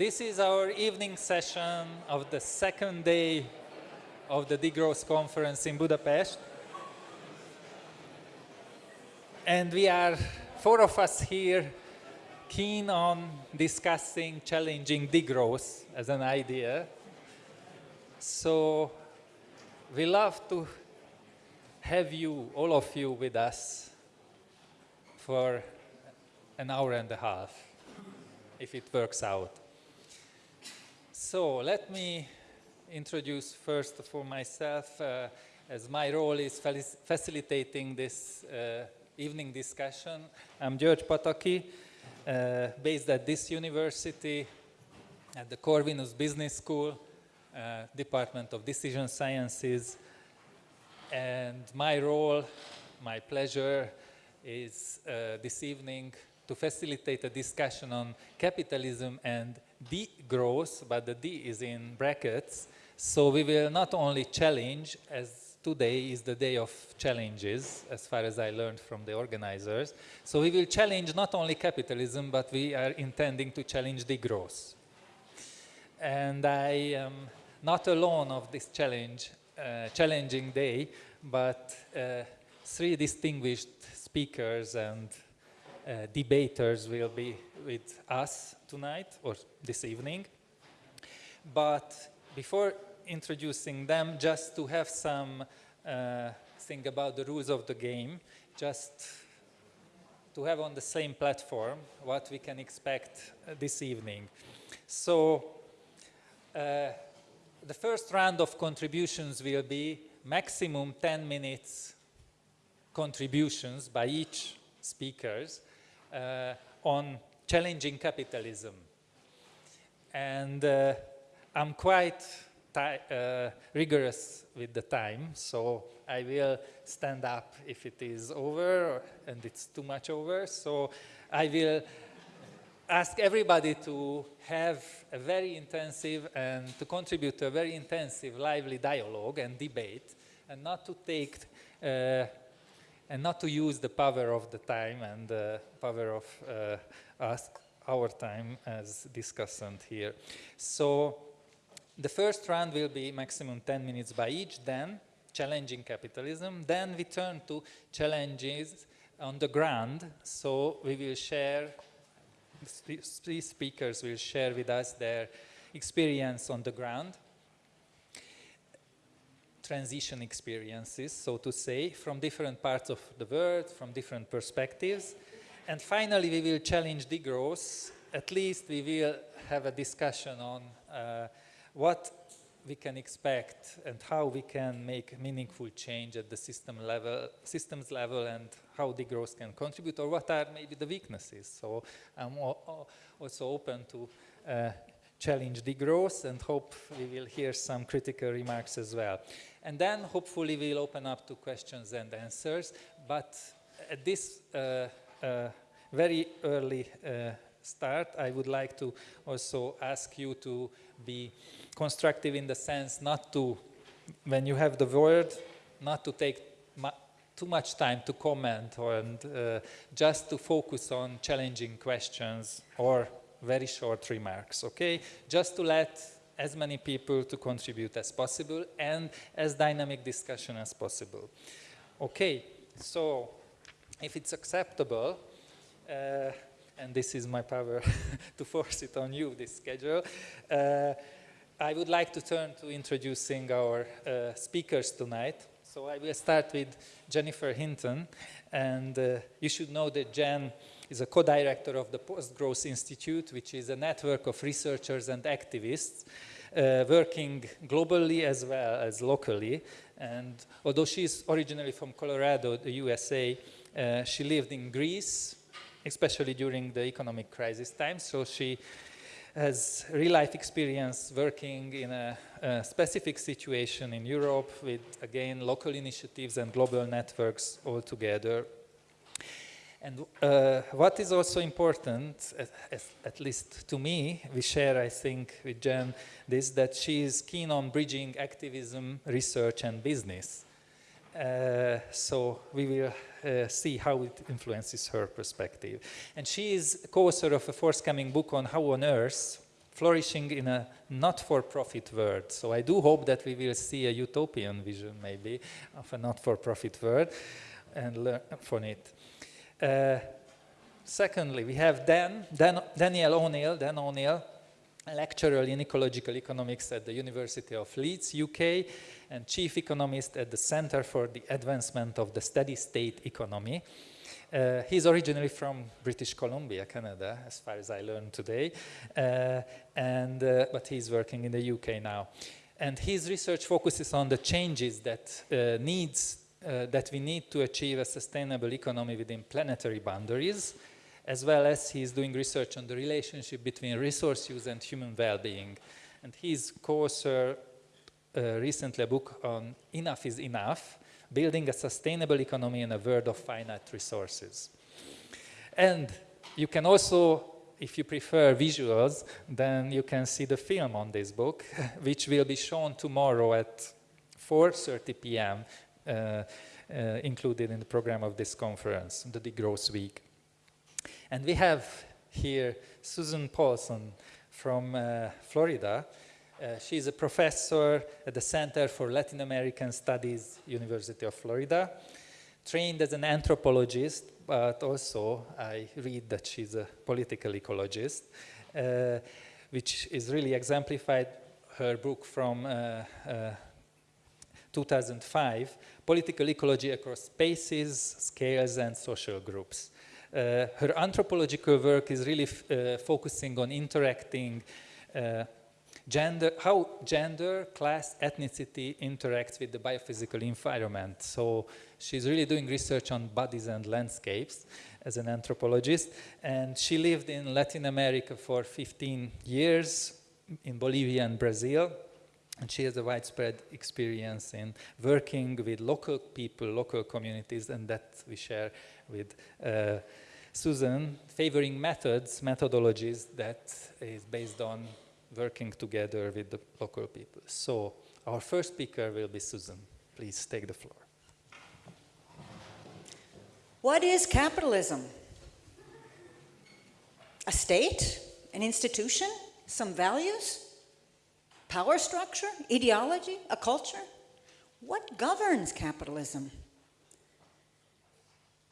this is our evening session of the second day of the Degrowth conference in Budapest. And we are, four of us here, keen on discussing challenging degrowth as an idea. So we love to have you, all of you, with us for an hour and a half, if it works out. So let me introduce first for myself, uh, as my role is facilitating this uh, evening discussion. I'm George Pataki, uh, based at this university, at the Corvinus Business School, uh, Department of Decision Sciences, and my role, my pleasure, is uh, this evening to facilitate a discussion on capitalism and degrowth, but the D is in brackets. So we will not only challenge, as today is the day of challenges, as far as I learned from the organizers. So we will challenge not only capitalism, but we are intending to challenge degrowth. And I am not alone of this challenge, uh, challenging day, but uh, three distinguished speakers and uh, debaters will be with us tonight or this evening. But before introducing them, just to have some uh, thing about the rules of the game, just to have on the same platform what we can expect uh, this evening. So uh, the first round of contributions will be maximum 10 minutes contributions by each speakers uh, on challenging capitalism. And uh, I'm quite uh, rigorous with the time, so I will stand up if it is over and it's too much over. So I will ask everybody to have a very intensive and to contribute to a very intensive, lively dialogue and debate and not to take uh, and not to use the power of the time and the power of uh, us, our time as discussant here. So the first round will be maximum 10 minutes by each, then challenging capitalism. Then we turn to challenges on the ground. So we will share, three speakers will share with us their experience on the ground transition experiences, so to say, from different parts of the world, from different perspectives. And finally, we will challenge degrowth. At least we will have a discussion on uh, what we can expect and how we can make meaningful change at the system level, systems level and how degrowth can contribute or what are maybe the weaknesses. So I'm also open to uh, challenge degrowth and hope we will hear some critical remarks as well. And then hopefully we'll open up to questions and answers. But at this uh, uh, very early uh, start, I would like to also ask you to be constructive in the sense not to, when you have the word, not to take too much time to comment or, and uh, just to focus on challenging questions or very short remarks, okay? Just to let as many people to contribute as possible and as dynamic discussion as possible. Okay, so if it's acceptable, uh, and this is my power to force it on you, this schedule, uh, I would like to turn to introducing our uh, speakers tonight. So I will start with Jennifer Hinton, and uh, you should know that Jen is a co-director of the Post-Growth Institute, which is a network of researchers and activists uh, working globally as well as locally. And although she's originally from Colorado, the USA, uh, she lived in Greece, especially during the economic crisis times. So she has real-life experience working in a, a, specific situation in Europe with, again, local initiatives and global networks all together. And uh, what is also important, at, at, least to me, we share, I think, with Jen, this that she is keen on bridging activism, research, and business. Uh, so we will uh, see how it influences her perspective. And she is co-author of a forthcoming book on how on earth flourishing in a not-for-profit world. So I do hope that we will see a utopian vision, maybe, of a not-for-profit world and learn from it. Uh, secondly, we have Dan, Dan Daniel O'Neill, Dan O'Neill, lecturer in ecological economics at the University of Leeds, UK, and chief economist at the Center for the Advancement of the Steady State Economy. Uh, he's originally from British Columbia, Canada, as far as I learned today, uh, and, uh, but he's working in the UK now. And his research focuses on the changes that uh, needs uh, that we need to achieve a sustainable economy within planetary boundaries, as well as he's doing research on the relationship between resource use and human well-being. And he's co-authored uh, recently a book on Enough is Enough, building a sustainable economy in a world of finite resources. And you can also, if you prefer visuals, then you can see the film on this book, which will be shown tomorrow at 4.30 p.m., included in the program of this conference, the Degrowth Week. And we have here Susan Paulson from uh, Florida, uh, she's a professor at the Center for Latin American Studies, University of Florida, trained as an anthropologist, but also I read that she's a political ecologist, uh, which is really exemplified her book from uh, uh 2005, Political Ecology Across Spaces, Scales and Social Groups. Uh, her anthropological work is really uh, focusing on interacting gender, how gender, class, ethnicity interacts with the biophysical environment. So she's really doing research on bodies and landscapes as an anthropologist. And she lived in Latin America for 15 years, in Bolivia and Brazil. And she has a widespread experience in working with local people, local communities, and that we share with uh, Susan, favoring methods, methodologies that is based on working together with the local people. So our first speaker will be Susan. Please take the floor. What is capitalism? A state? An institution? Some values? Power structure? Ideology? A culture? What governs capitalism?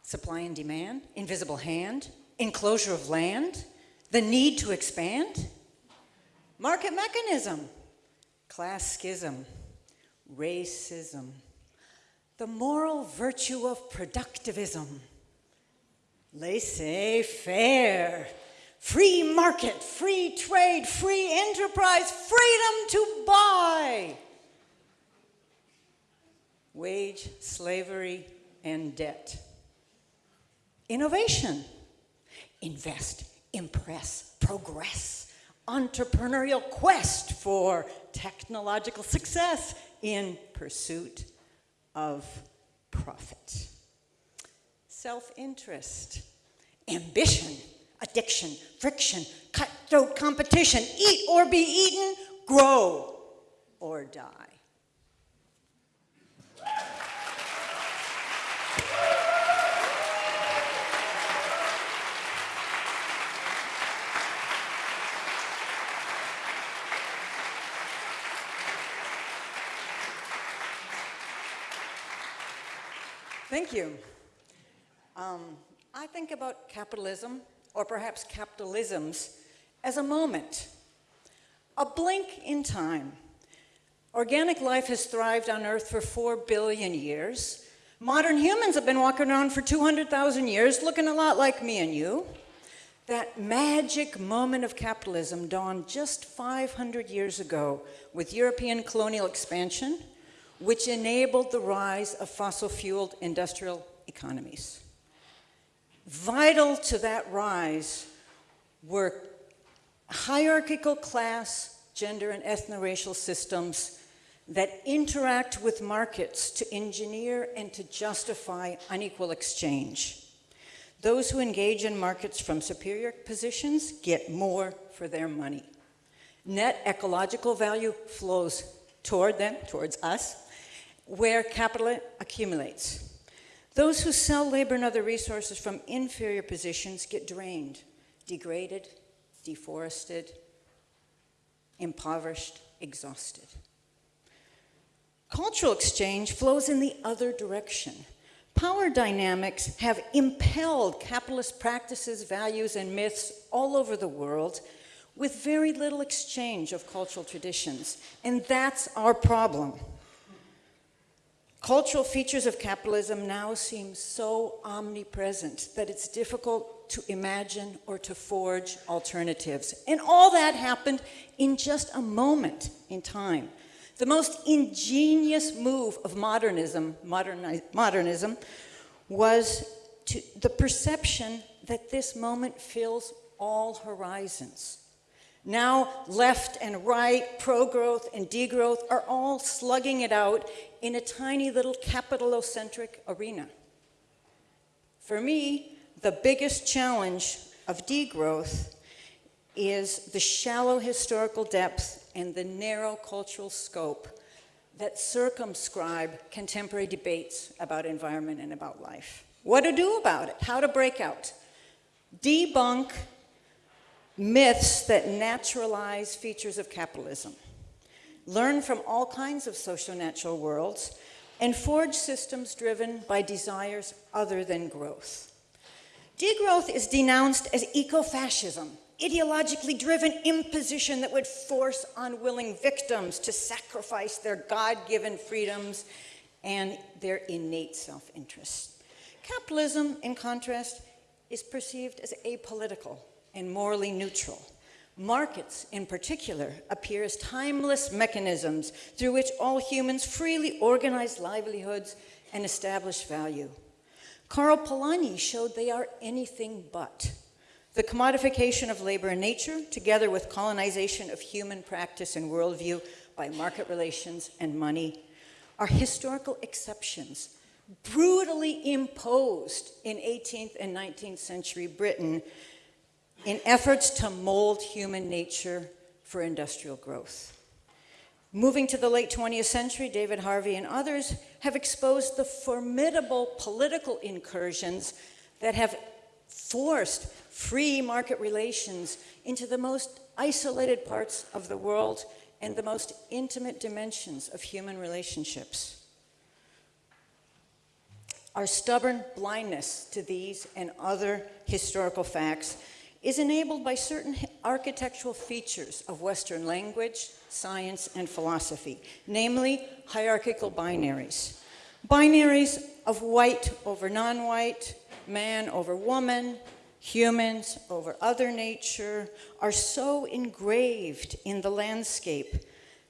Supply and demand? Invisible hand? Enclosure of land? The need to expand? Market mechanism, class schism, racism, the moral virtue of productivism, laissez-faire, free market, free trade, free enterprise, freedom to buy, wage slavery and debt. Innovation, invest, impress, progress. Entrepreneurial quest for technological success in pursuit of profit. Self-interest, ambition, addiction, friction, cutthroat competition, eat or be eaten, grow or die. Thank you. Um, I think about capitalism, or perhaps capitalisms, as a moment, a blink in time. Organic life has thrived on Earth for four billion years. Modern humans have been walking around for 200,000 years, looking a lot like me and you. That magic moment of capitalism dawned just 500 years ago with European colonial expansion, which enabled the rise of fossil-fueled industrial economies. Vital to that rise were hierarchical class, gender, and ethno-racial systems that interact with markets to engineer and to justify unequal exchange. Those who engage in markets from superior positions get more for their money. Net ecological value flows toward them, towards us, where capital accumulates. Those who sell labor and other resources from inferior positions get drained, degraded, deforested, impoverished, exhausted. Cultural exchange flows in the other direction. Power dynamics have impelled capitalist practices, values, and myths all over the world with very little exchange of cultural traditions. And that's our problem. Cultural features of capitalism now seem so omnipresent that it's difficult to imagine or to forge alternatives. And all that happened in just a moment in time. The most ingenious move of modernism, moderni- modernism was to the perception that this moment fills all horizons. Now, left and right, pro growth and degrowth are all slugging it out in a tiny little capitalocentric arena. For me, the biggest challenge of degrowth is the shallow historical depth and the narrow cultural scope that circumscribe contemporary debates about environment and about life. What to do about it? How to break out? Debunk myths that naturalize features of capitalism. Learn from all kinds of socio-natural worlds and forge systems driven by desires other than growth. Degrowth is denounced as eco-fascism, ideologically driven imposition that would force unwilling victims to sacrifice their God-given freedoms and their innate self-interest. Capitalism, in contrast, is perceived as apolitical and morally neutral. Markets, in particular, appear as timeless mechanisms through which all humans freely organize livelihoods and establish value. Karl Polanyi showed they are anything but. The commodification of labor and nature, together with colonization of human practice and worldview by market relations and money, are historical exceptions brutally imposed in 18th and 19th century Britain in efforts to mold human nature for industrial growth. Moving to the late 20th century, David Harvey and others have exposed the formidable political incursions that have forced free market relations into the most isolated parts of the world and the most intimate dimensions of human relationships. Our stubborn blindness to these and other historical facts is enabled by certain architectural features of Western language, science, and philosophy, namely hierarchical binaries. Binaries of white over non-white, man over woman, humans over other nature are so engraved in the landscape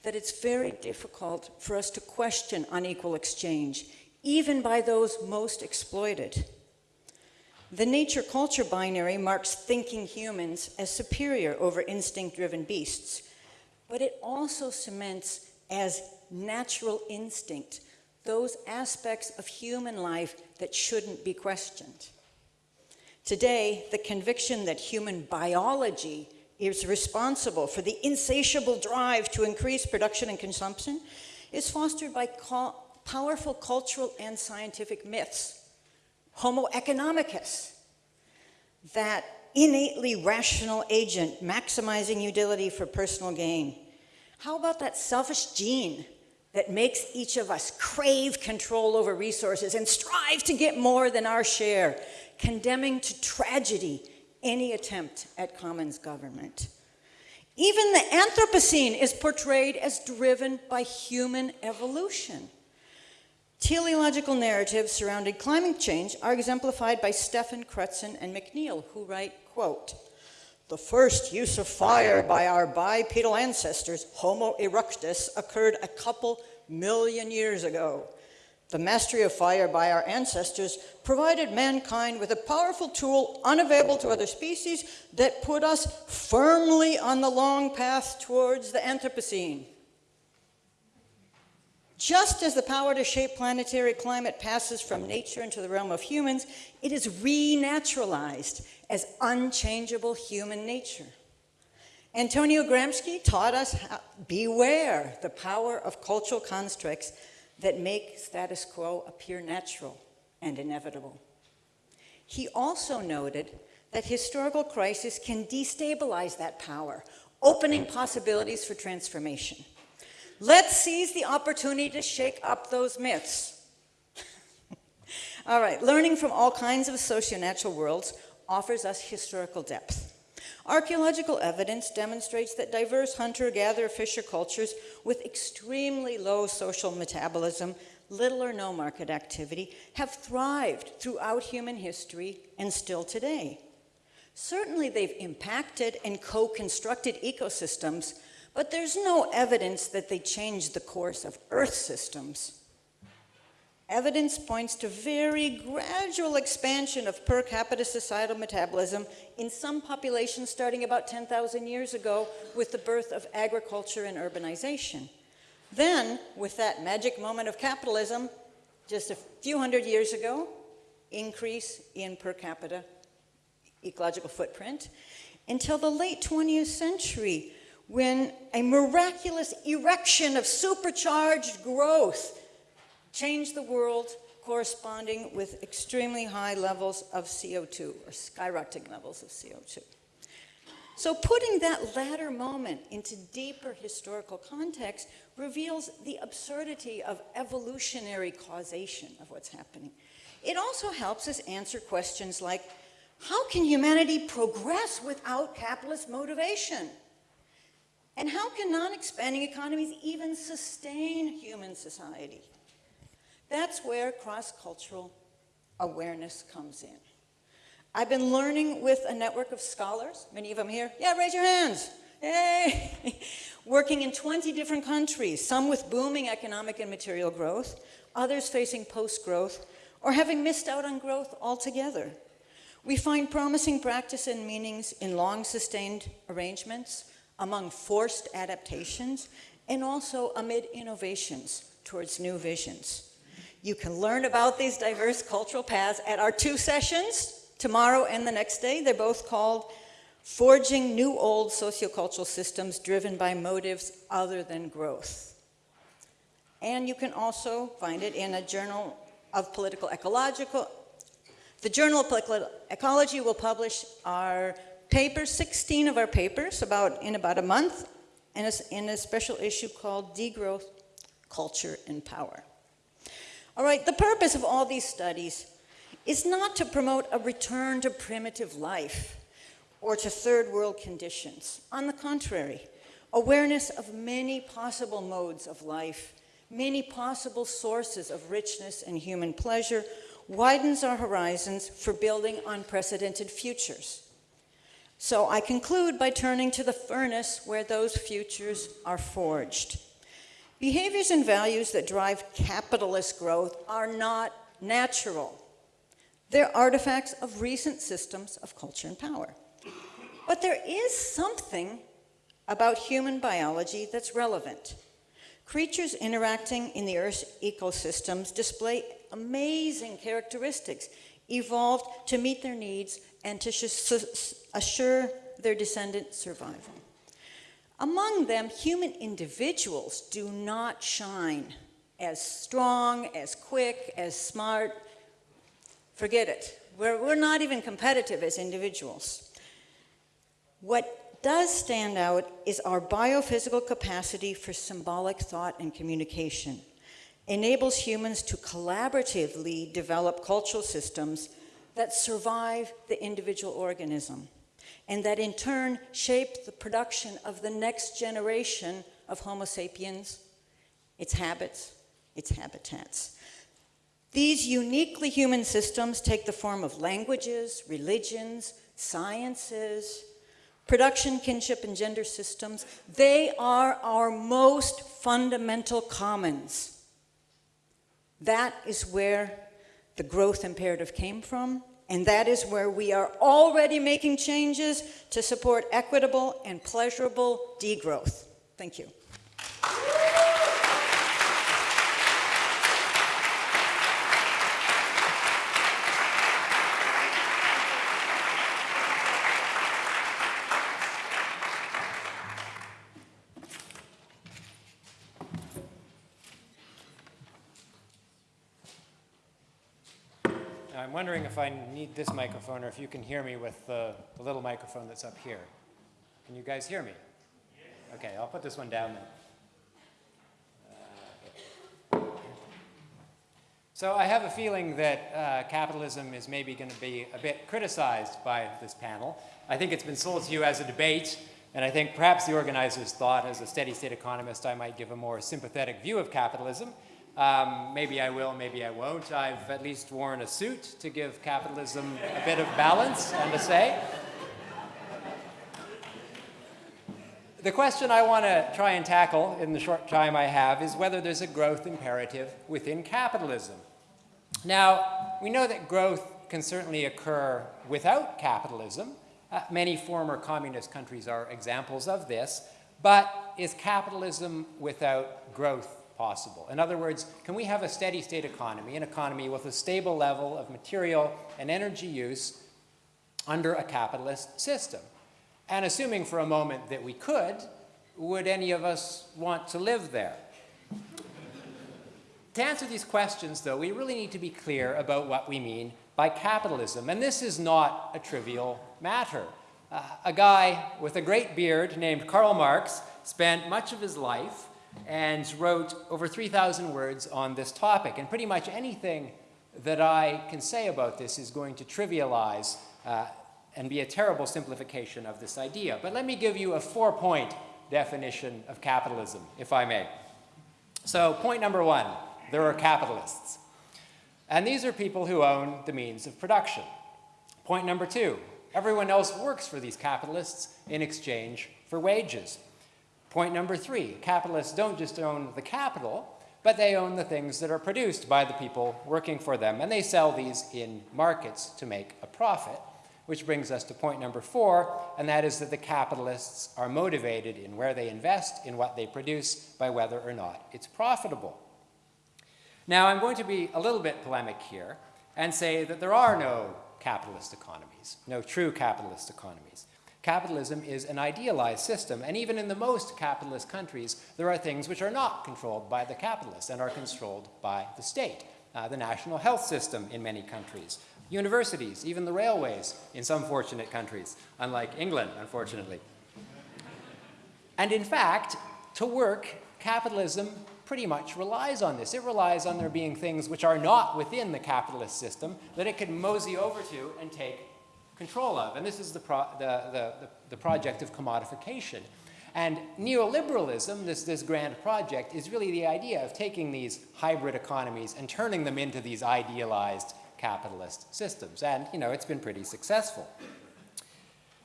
that it's very difficult for us to question unequal exchange, even by those most exploited. The nature-culture binary marks thinking humans as superior over instinct-driven beasts, but it also cements as natural instinct those aspects of human life that shouldn't be questioned. Today, the conviction that human biology is responsible for the insatiable drive to increase production and consumption is fostered by powerful cultural and scientific myths Homo economicus, that innately rational agent maximizing utility for personal gain. How about that selfish gene that makes each of us crave control over resources and strive to get more than our share, condemning to tragedy any attempt at commons government? Even the Anthropocene is portrayed as driven by human evolution. Teleological narratives surrounding climate change are exemplified by Steffen Crutzen and McNeill, who write, quote, the first use of fire by our bipedal ancestors, Homo erectus, occurred a couple million years ago. The mastery of fire by our ancestors provided mankind with a powerful tool unavailable to other species that put us firmly on the long path towards the Anthropocene. Just as the power to shape planetary climate passes from nature into the realm of humans, it is renaturalized as unchangeable human nature. Antonio Gramsci taught us how, beware the power of cultural constructs that make status quo appear natural and inevitable. He also noted that historical crisis can destabilize that power opening possibilities for transformation. Let's seize the opportunity to shake up those myths. all right, learning from all kinds of socio-natural worlds offers us historical depth. Archaeological evidence demonstrates that diverse hunter-gatherer fisher cultures with extremely low social metabolism, little or no market activity, have thrived throughout human history and still today. Certainly they've impacted and co-constructed ecosystems, but there's no evidence that they changed the course of Earth systems. Evidence points to very gradual expansion of per capita societal metabolism in some populations starting about 10,000 years ago with the birth of agriculture and urbanization. Then, with that magic moment of capitalism, just a few hundred years ago, increase in per capita ecological footprint, until the late 20th century, when a miraculous erection of supercharged growth changed the world corresponding with extremely high levels of CO2 or skyrocketing levels of CO2. So putting that latter moment into deeper historical context reveals the absurdity of evolutionary causation of what's happening. It also helps us answer questions like, how can humanity progress without capitalist motivation? And how can non-expanding economies even sustain human society? That's where cross-cultural awareness comes in. I've been learning with a network of scholars, many of them here. Yeah, raise your hands. Yay! Working in 20 different countries, some with booming economic and material growth, others facing post-growth, or having missed out on growth altogether. We find promising practice and meanings in long-sustained arrangements, among forced adaptations, and also amid innovations towards new visions. You can learn about these diverse cultural paths at our two sessions, tomorrow and the next day. They're both called Forging New Old Sociocultural Systems Driven by Motives Other Than Growth. And you can also find it in a Journal of Political Ecological. The Journal of Political Ecology will publish our papers, 16 of our papers, about in about a month, in a, in a special issue called Degrowth, Culture, and Power. All right, the purpose of all these studies is not to promote a return to primitive life or to third world conditions. On the contrary, awareness of many possible modes of life, many possible sources of richness and human pleasure widens our horizons for building unprecedented futures. So I conclude by turning to the furnace where those futures are forged. Behaviors and values that drive capitalist growth are not natural. They're artifacts of recent systems of culture and power. But there is something about human biology that's relevant. Creatures interacting in the Earth's ecosystems display amazing characteristics, evolved to meet their needs and to assure their descendant survival. Among them, human individuals do not shine as strong, as quick, as smart. Forget it. We're, we're not even competitive as individuals. What does stand out is our biophysical capacity for symbolic thought and communication. Enables humans to collaboratively develop cultural systems that survive the individual organism and that in turn shape the production of the next generation of Homo sapiens, its habits, its habitats. These uniquely human systems take the form of languages, religions, sciences, production, kinship, and gender systems. They are our most fundamental commons. That is where the growth imperative came from, and that is where we are already making changes to support equitable and pleasurable degrowth. Thank you. I'm wondering if I need this microphone or if you can hear me with the, the little microphone that's up here. Can you guys hear me? Okay, I'll put this one down then. So I have a feeling that uh, capitalism is maybe going to be a bit criticized by this panel. I think it's been sold to you as a debate, and I think perhaps the organizers thought, as a steady state economist, I might give a more sympathetic view of capitalism. Um, maybe I will, maybe I won't. I've at least worn a suit to give capitalism a bit of balance and a say. The question I want to try and tackle in the short time I have is whether there's a growth imperative within capitalism. Now, we know that growth can certainly occur without capitalism. Uh, many former communist countries are examples of this. But is capitalism without growth possible? In other words, can we have a steady state economy, an economy with a stable level of material and energy use under a capitalist system? And assuming for a moment that we could, would any of us want to live there? to answer these questions, though, we really need to be clear about what we mean by capitalism. And this is not a trivial matter. Uh, a guy with a great beard named Karl Marx spent much of his life and wrote over 3,000 words on this topic. And pretty much anything that I can say about this is going to trivialize uh, and be a terrible simplification of this idea. But let me give you a four-point definition of capitalism, if I may. So point number one, there are capitalists. And these are people who own the means of production. Point number two, everyone else works for these capitalists in exchange for wages. Point number three, capitalists don't just own the capital, but they own the things that are produced by the people working for them, and they sell these in markets to make a profit. Which brings us to point number four, and that is that the capitalists are motivated in where they invest, in what they produce, by whether or not it's profitable. Now, I'm going to be a little bit polemic here and say that there are no capitalist economies, no true capitalist economies. Capitalism is an idealized system, and even in the most capitalist countries, there are things which are not controlled by the capitalists and are controlled by the state. Uh, the national health system in many countries, universities, even the railways in some fortunate countries, unlike England, unfortunately. And in fact, to work, capitalism pretty much relies on this. It relies on there being things which are not within the capitalist system that it can mosey over to and take control of. And this is the, the, the, the, project of commodification. And neoliberalism, this, this grand project, is really the idea of taking these hybrid economies and turning them into these idealized capitalist systems. And, you know, it's been pretty successful.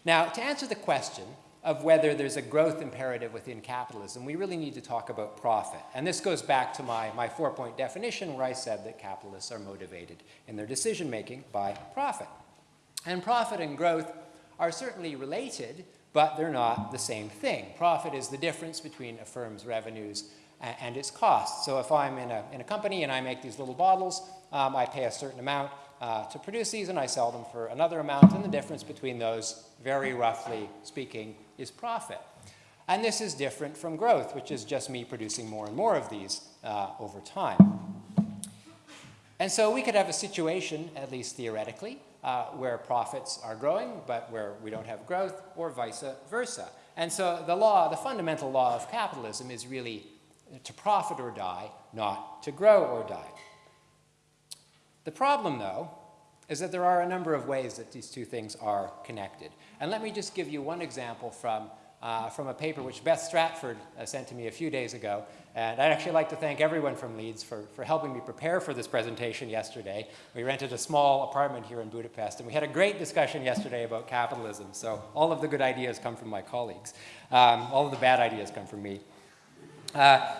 Now, to answer the question of whether there's a growth imperative within capitalism, we really need to talk about profit. And this goes back to my, my four-point definition where I said that capitalists are motivated in their decision-making by profit. And profit and growth are certainly related, but they're not the same thing. Profit is the difference between a firm's revenues and, and its costs. So if I'm in a, in a company and I make these little bottles, um, I pay a certain amount uh, to produce these and I sell them for another amount, and the difference between those, very roughly speaking, is profit. And this is different from growth, which is just me producing more and more of these uh, over time. And so we could have a situation, at least theoretically, uh, where profits are growing, but where we don't have growth, or vice versa. And so the law, the fundamental law of capitalism is really to profit or die, not to grow or die. The problem, though, is that there are a number of ways that these two things are connected. And let me just give you one example from, uh, from a paper which Beth Stratford uh, sent to me a few days ago. And I'd actually like to thank everyone from Leeds for, for helping me prepare for this presentation yesterday. We rented a small apartment here in Budapest, and we had a great discussion yesterday about capitalism. So all of the good ideas come from my colleagues. Um, all of the bad ideas come from me. Uh,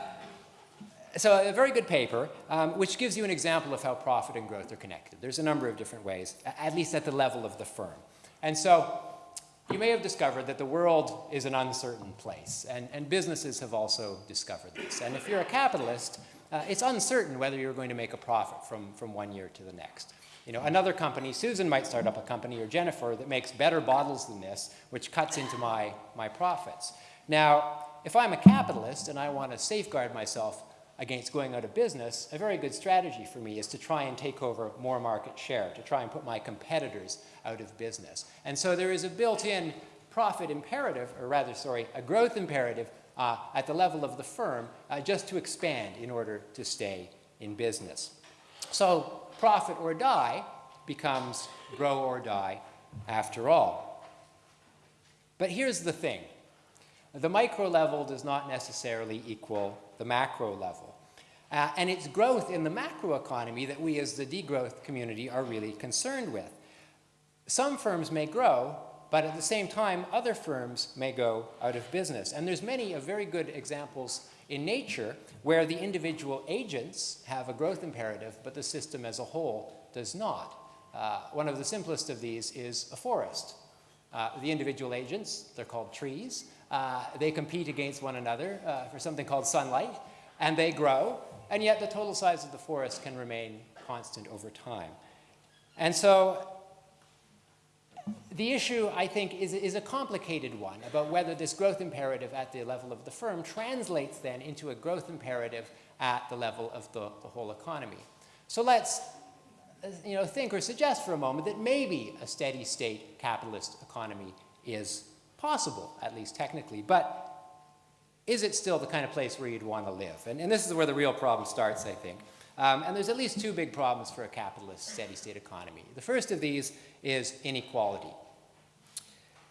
so a very good paper, um, which gives you an example of how profit and growth are connected. There's a number of different ways, at least at the level of the firm. And so you may have discovered that the world is an uncertain place, and, and businesses have also discovered this. And if you're a capitalist, uh, it's uncertain whether you're going to make a profit from, from one year to the next. You know, another company, Susan might start up a company, or Jennifer, that makes better bottles than this, which cuts into my, my profits. Now, if I'm a capitalist and I want to safeguard myself against going out of business, a very good strategy for me is to try and take over more market share, to try and put my competitors out of business. And so there is a built-in profit imperative, or rather, sorry, a growth imperative uh, at the level of the firm uh, just to expand in order to stay in business. So profit or die becomes grow or die after all. But here's the thing. The micro level does not necessarily equal the macro level. Uh, and it's growth in the macroeconomy that we as the degrowth community are really concerned with. Some firms may grow, but at the same time, other firms may go out of business. And there's many of very good examples in nature where the individual agents have a growth imperative, but the system as a whole does not. Uh, one of the simplest of these is a forest. Uh, the individual agents, they're called trees, uh, they compete against one another uh, for something called sunlight, and they grow, and yet the total size of the forest can remain constant over time. And so the issue, I think, is, is, a complicated one about whether this growth imperative at the level of the firm translates then into a growth imperative at the level of the, the whole economy. So let's you know, think or suggest for a moment that maybe a steady state capitalist economy is possible, at least technically, but is it still the kind of place where you'd want to live? And, and this is where the real problem starts, I think. Um, and there's at least two big problems for a capitalist steady state economy. The first of these is inequality.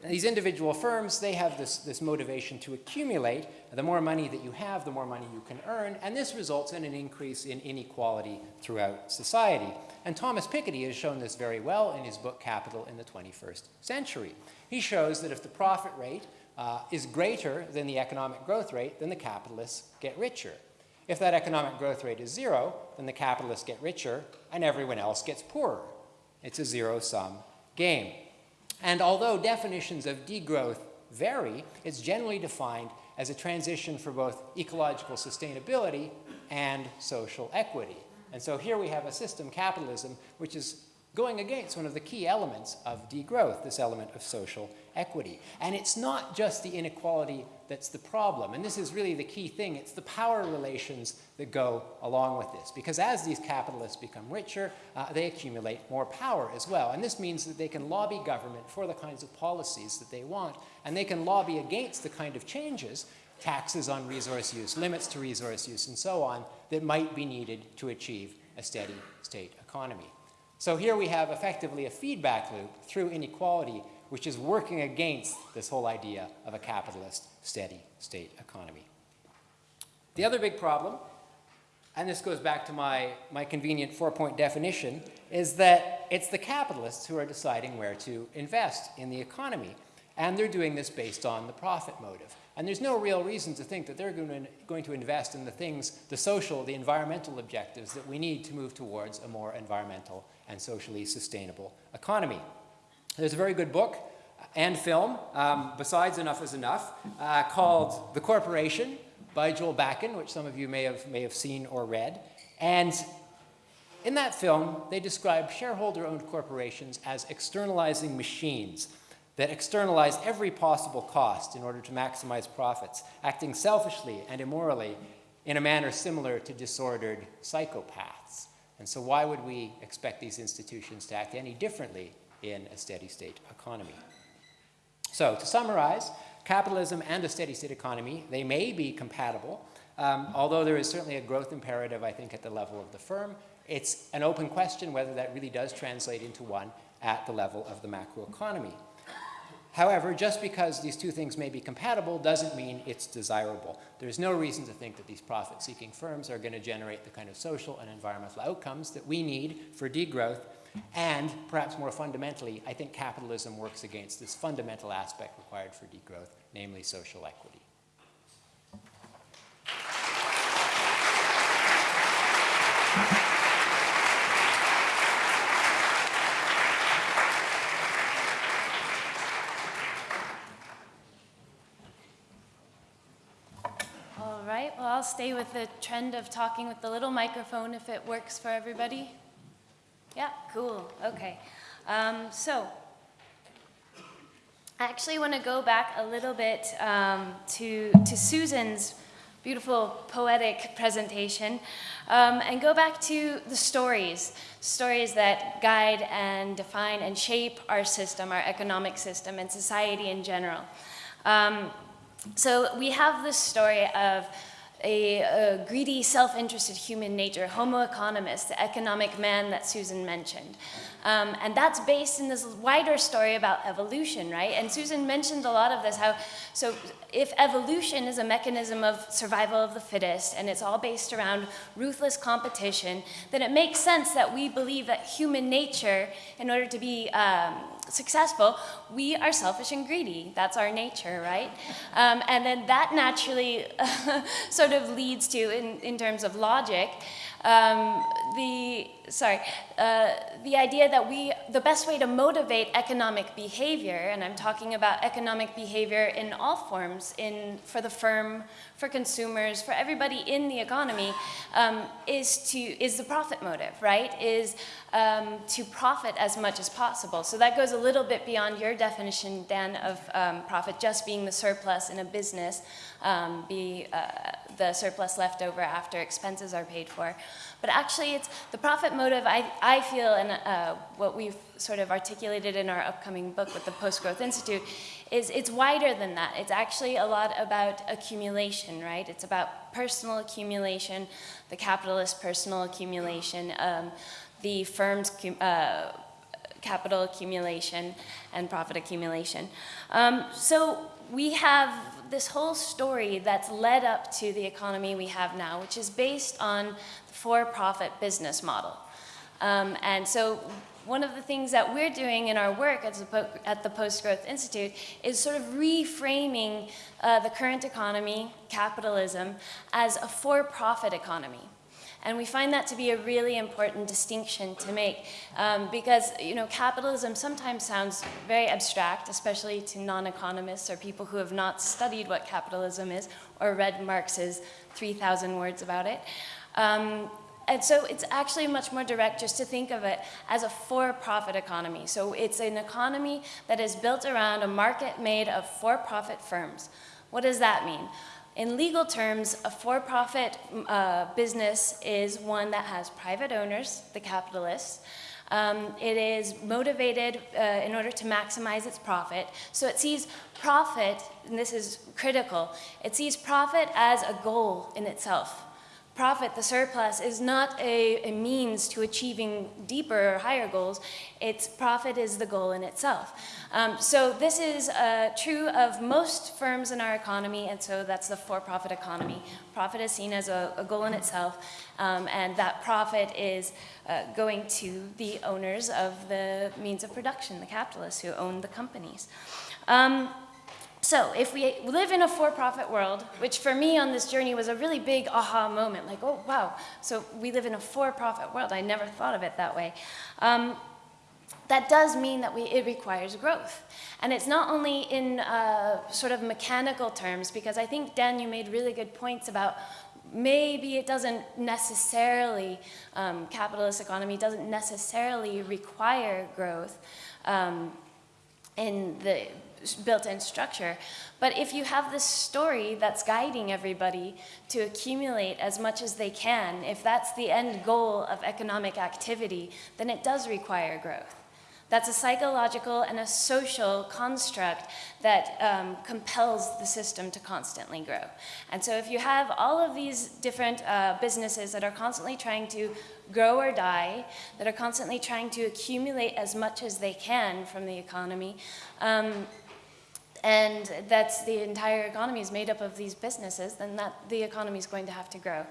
These individual firms, they have this, this motivation to accumulate. The more money that you have, the more money you can earn, and this results in an increase in inequality throughout society. And Thomas Piketty has shown this very well in his book Capital in the 21st Century. He shows that if the profit rate uh, is greater than the economic growth rate, then the capitalists get richer. If that economic growth rate is zero, then the capitalists get richer and everyone else gets poorer. It's a zero-sum game. And although definitions of degrowth vary, it's generally defined as a transition for both ecological sustainability and social equity. And so here we have a system, capitalism, which is going against one of the key elements of degrowth, this element of social equity. And it's not just the inequality that's the problem. And this is really the key thing. It's the power relations that go along with this. Because as these capitalists become richer, uh, they accumulate more power as well. And this means that they can lobby government for the kinds of policies that they want. And they can lobby against the kind of changes, taxes on resource use, limits to resource use, and so on, that might be needed to achieve a steady state economy. So here we have effectively a feedback loop through inequality which is working against this whole idea of a capitalist steady state economy. The other big problem, and this goes back to my, my convenient four-point definition, is that it's the capitalists who are deciding where to invest in the economy. And they're doing this based on the profit motive. And there's no real reason to think that they're going to, going to invest in the things, the social, the environmental objectives that we need to move towards a more environmental and socially sustainable economy. There's a very good book and film, um, besides Enough is Enough, uh, called The Corporation by Joel Bakan, which some of you may have, may have seen or read. And in that film, they describe shareholder-owned corporations as externalizing machines that externalize every possible cost in order to maximize profits, acting selfishly and immorally in a manner similar to disordered psychopaths. And so why would we expect these institutions to act any differently in a steady state economy. So to summarize, capitalism and a steady state economy, they may be compatible, um, although there is certainly a growth imperative, I think, at the level of the firm. It's an open question whether that really does translate into one at the level of the macroeconomy. However, just because these two things may be compatible doesn't mean it's desirable. There's no reason to think that these profit-seeking firms are going to generate the kind of social and environmental outcomes that we need for degrowth and perhaps more fundamentally, I think capitalism works against this fundamental aspect required for degrowth, namely social equity. All right, well, I'll stay with the trend of talking with the little microphone if it works for everybody. Yeah, cool. Okay. Um, so, I actually want to go back a little bit um, to, to Susan's beautiful poetic presentation um, and go back to the stories, stories that guide and define and shape our system, our economic system, and society in general. Um, so we have this story of a, a greedy, self-interested human nature, Homo economicus, the economic man that Susan mentioned. Um, and that's based in this wider story about evolution, right? And Susan mentioned a lot of this, how, so if evolution is a mechanism of survival of the fittest, and it's all based around ruthless competition, then it makes sense that we believe that human nature, in order to be um, successful, we are selfish and greedy. That's our nature, right? Um, and then that naturally sort of leads to, in, in terms of logic, um, the sorry, uh, the idea that we, the best way to motivate economic behavior, and I'm talking about economic behavior in all forms, in, for the firm, for consumers, for everybody in the economy, um, is to, is the profit motive, right? Is um, to profit as much as possible. So that goes a little bit beyond your definition, Dan, of um, profit just being the surplus in a business, um, be uh, the surplus left over after expenses are paid for. But actually, it's the profit motive, I, I feel, and uh, what we've sort of articulated in our upcoming book with the Post-Growth Institute, is it's wider than that. It's actually a lot about accumulation, right? It's about personal accumulation, the capitalist personal accumulation, um, the firm's uh, capital accumulation and profit accumulation. Um, so we have this whole story that's led up to the economy we have now, which is based on the for-profit business model. Um, and so one of the things that we're doing in our work at, at the Post-Growth Institute is sort of reframing uh, the current economy, capitalism, as a for-profit economy. And we find that to be a really important distinction to make um, because, you know, capitalism sometimes sounds very abstract, especially to non-economists or people who have not studied what capitalism is or read Marx's 3,000 words about it. Um, and so it's actually much more direct just to think of it as a for-profit economy. So it's an economy that is built around a market made of for-profit firms. What does that mean? In legal terms, a for-profit uh, business is one that has private owners, the capitalists. Um, it is motivated uh, in order to maximize its profit. So it sees profit, and this is critical, it sees profit as a goal in itself profit, the surplus, is not a, a, means to achieving deeper or higher goals. It's profit is the goal in itself. Um, so this is uh, true of most firms in our economy, and so that's the for-profit economy. Profit is seen as a, a goal in itself, um, and that profit is uh, going to the owners of the means of production, the capitalists who own the companies. Um, so if we live in a for-profit world, which for me on this journey was a really big aha moment, like, oh, wow, so we live in a for-profit world. I never thought of it that way. Um, that does mean that we, it requires growth. And it's not only in uh, sort of mechanical terms, because I think, Dan, you made really good points about maybe it doesn't necessarily, um, capitalist economy doesn't necessarily require growth um, in the built-in structure. But if you have this story that's guiding everybody to accumulate as much as they can, if that's the end goal of economic activity, then it does require growth. That's a psychological and a social construct that um, compels the system to constantly grow. And so if you have all of these different uh, businesses that are constantly trying to grow or die, that are constantly trying to accumulate as much as they can from the economy, um, and that's the entire economy is made up of these businesses, then that the economy is going to have to grow.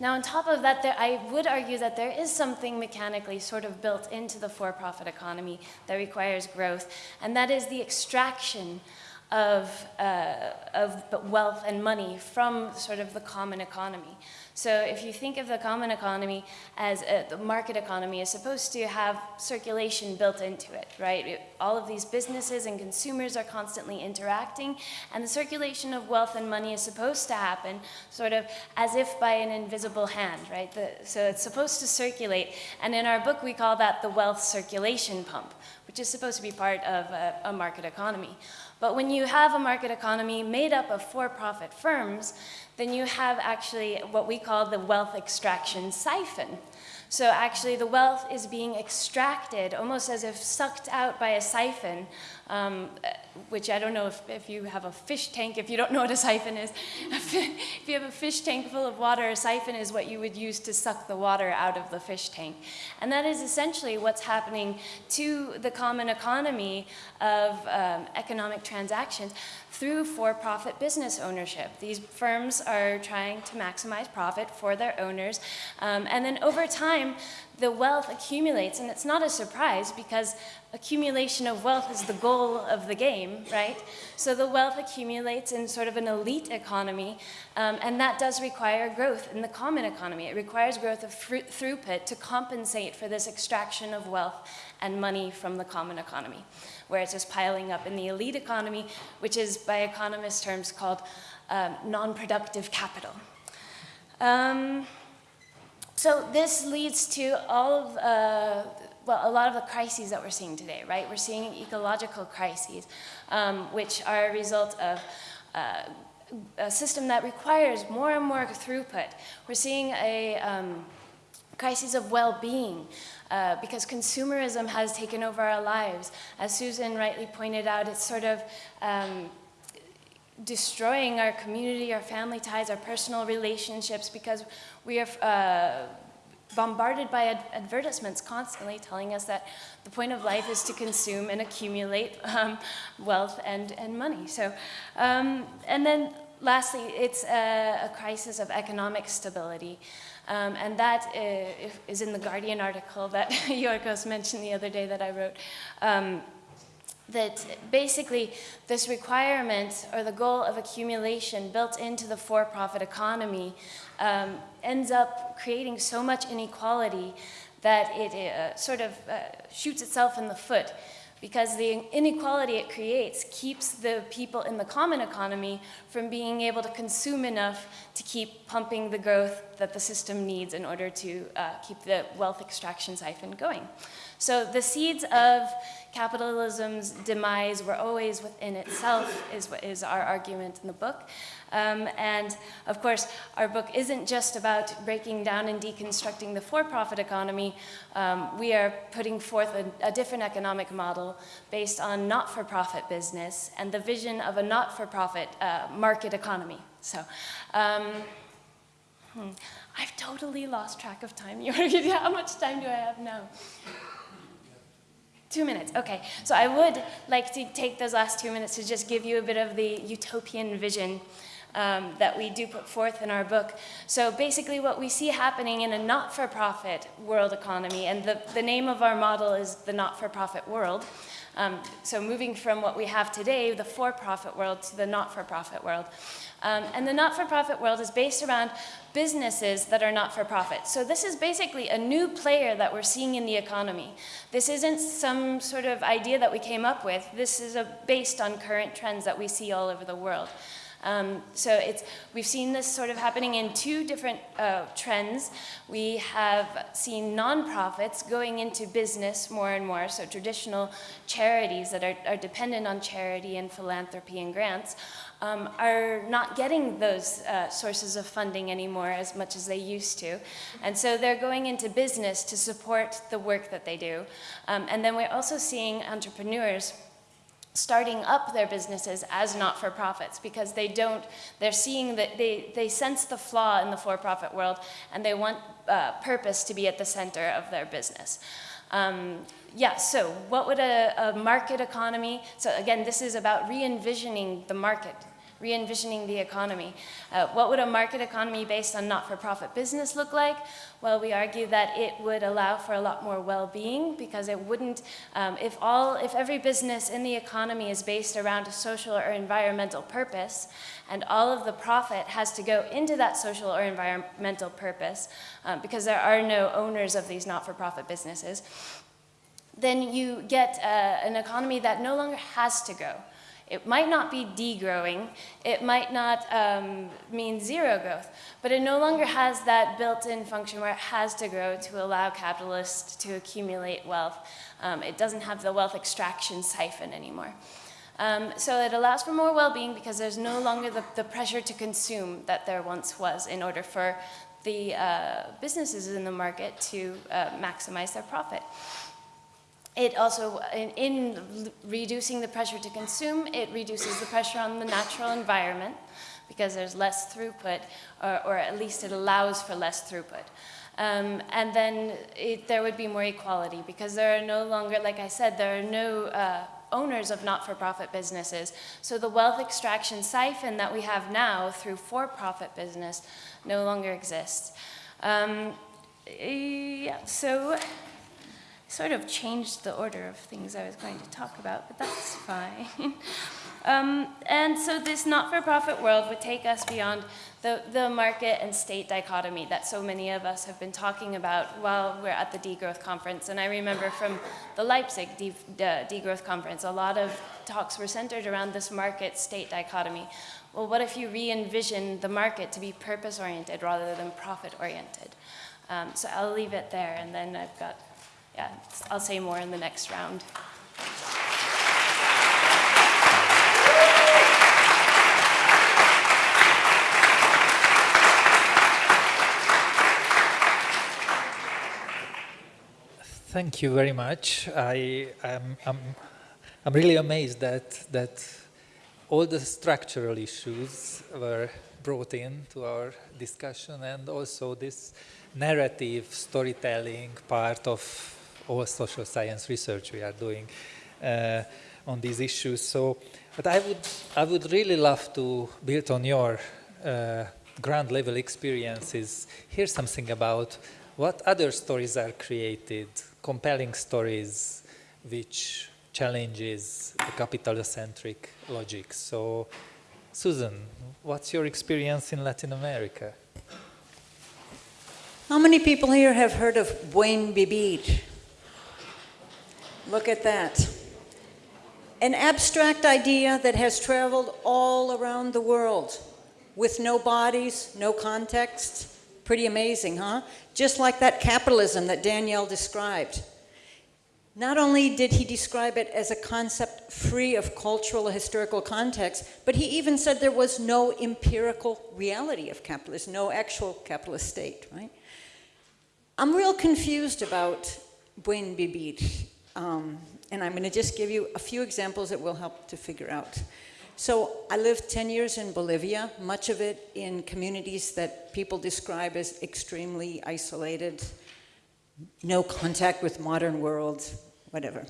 Now, on top of that, there, I would argue that there is something mechanically sort of built into the for-profit economy that requires growth, and that is the extraction of, uh, of wealth and money from sort of the common economy. So if you think of the common economy as a, the market economy is supposed to have circulation built into it, right? It, all of these businesses and consumers are constantly interacting and the circulation of wealth and money is supposed to happen sort of as if by an invisible hand, right? The, so it's supposed to circulate and in our book we call that the wealth circulation pump, which is supposed to be part of a, a market economy. But when you have a market economy made up of for-profit firms, then you have actually what we call the wealth extraction siphon. So actually, the wealth is being extracted almost as if sucked out by a siphon, um, which I don't know if, if you have a fish tank, if you don't know what a siphon is. if you have a fish tank full of water, a siphon is what you would use to suck the water out of the fish tank. And that is essentially what's happening to the common economy of um, economic transactions through for-profit business ownership. These firms are trying to maximize profit for their owners, um, and then over time, the wealth accumulates, and it's not a surprise because accumulation of wealth is the goal of the game, right? So the wealth accumulates in sort of an elite economy, um, and that does require growth in the common economy. It requires growth of throughput to compensate for this extraction of wealth and money from the common economy, where it's just piling up in the elite economy, which is by economist terms called um, non-productive capital. Um, so this leads to all of, uh, well, a lot of the crises that we're seeing today, right? We're seeing ecological crises, um, which are a result of uh, a system that requires more and more throughput. We're seeing a um, crisis of well-being uh, because consumerism has taken over our lives. As Susan rightly pointed out, it's sort of um, destroying our community, our family ties, our personal relationships because we are uh, bombarded by ad advertisements constantly telling us that the point of life is to consume and accumulate um, wealth and, and money. So, um, and then lastly, it's a, a crisis of economic stability. Um, and that uh, is in the Guardian article that Yorgos mentioned the other day that I wrote. That basically this requirement or the goal of accumulation built into the for-profit economy um, ends up creating so much inequality that it uh, sort of uh, shoots itself in the foot because the inequality it creates keeps the people in the common economy from being able to consume enough to keep pumping the growth that the system needs in order to uh, keep the wealth extraction siphon going. So the seeds of capitalism's demise were always within itself, is what is our argument in the book. Um, and of course, our book isn't just about breaking down and deconstructing the for-profit economy. Um, we are putting forth a, a different economic model based on not-for-profit business and the vision of a not-for-profit uh, market economy. So, um, hmm, I've totally lost track of time. How much time do I have now? Two minutes, okay. So I would like to take those last two minutes to just give you a bit of the utopian vision um, that we do put forth in our book. So basically what we see happening in a not-for-profit world economy, and the, the name of our model is the not-for-profit world, um, so moving from what we have today, the for-profit world, to the not-for-profit world. Um, and the not-for-profit world is based around businesses that are not-for-profit. So this is basically a new player that we're seeing in the economy. This isn't some sort of idea that we came up with. This is a, based on current trends that we see all over the world. Um, so it's, we've seen this sort of happening in two different uh, trends. We have seen nonprofits going into business more and more, so traditional charities that are, are dependent on charity and philanthropy and grants um, are not getting those uh, sources of funding anymore as much as they used to. And so they're going into business to support the work that they do. Um, and then we're also seeing entrepreneurs starting up their businesses as not-for-profits because they don't, they're seeing that they, they sense the flaw in the for-profit world and they want uh, purpose to be at the center of their business. Um, yeah, so what would a, a market economy, so again, this is about re-envisioning the market re-envisioning the economy. Uh, what would a market economy based on not-for-profit business look like? Well, we argue that it would allow for a lot more well-being because it wouldn't, um, if all, if every business in the economy is based around a social or environmental purpose, and all of the profit has to go into that social or environmental purpose, um, because there are no owners of these not-for-profit businesses, then you get uh, an economy that no longer has to go. It might not be degrowing, it might not um, mean zero growth, but it no longer has that built-in function where it has to grow to allow capitalists to accumulate wealth. Um, it doesn't have the wealth extraction siphon anymore. Um, so it allows for more well-being because there's no longer the, the pressure to consume that there once was in order for the uh, businesses in the market to uh, maximize their profit. It also, in, in reducing the pressure to consume, it reduces the pressure on the natural environment because there's less throughput, or, or at least it allows for less throughput. Um, and then it, there would be more equality because there are no longer, like I said, there are no uh, owners of not-for-profit businesses. So the wealth extraction siphon that we have now through for-profit business no longer exists. Um, yeah, so sort of changed the order of things I was going to talk about, but that's fine. um, and so this not-for-profit world would take us beyond the, the market and state dichotomy that so many of us have been talking about while we're at the degrowth conference. And I remember from the Leipzig de, de, degrowth conference, a lot of talks were centered around this market-state dichotomy. Well, what if you re-envision the market to be purpose-oriented rather than profit-oriented? Um, so I'll leave it there, and then I've got yeah, I'll say more in the next round. Thank you very much. I am I'm, I'm really amazed that that all the structural issues were brought in to our discussion and also this narrative storytelling part of all social science research we are doing uh, on these issues. So, but I would, I would really love to build on your uh, ground level experiences, hear something about what other stories are created, compelling stories which challenges the capital-centric logic. So, Susan, what's your experience in Latin America? How many people here have heard of Buen Vivir? Look at that. An abstract idea that has traveled all around the world with no bodies, no context. Pretty amazing, huh? Just like that capitalism that Daniel described. Not only did he describe it as a concept free of cultural or historical context, but he even said there was no empirical reality of capitalism, no actual capitalist state, right? I'm real confused about Buen Vivir. Um, and I'm going to just give you a few examples that will help to figure out. So I lived 10 years in Bolivia, much of it in communities that people describe as extremely isolated, no contact with modern world, whatever.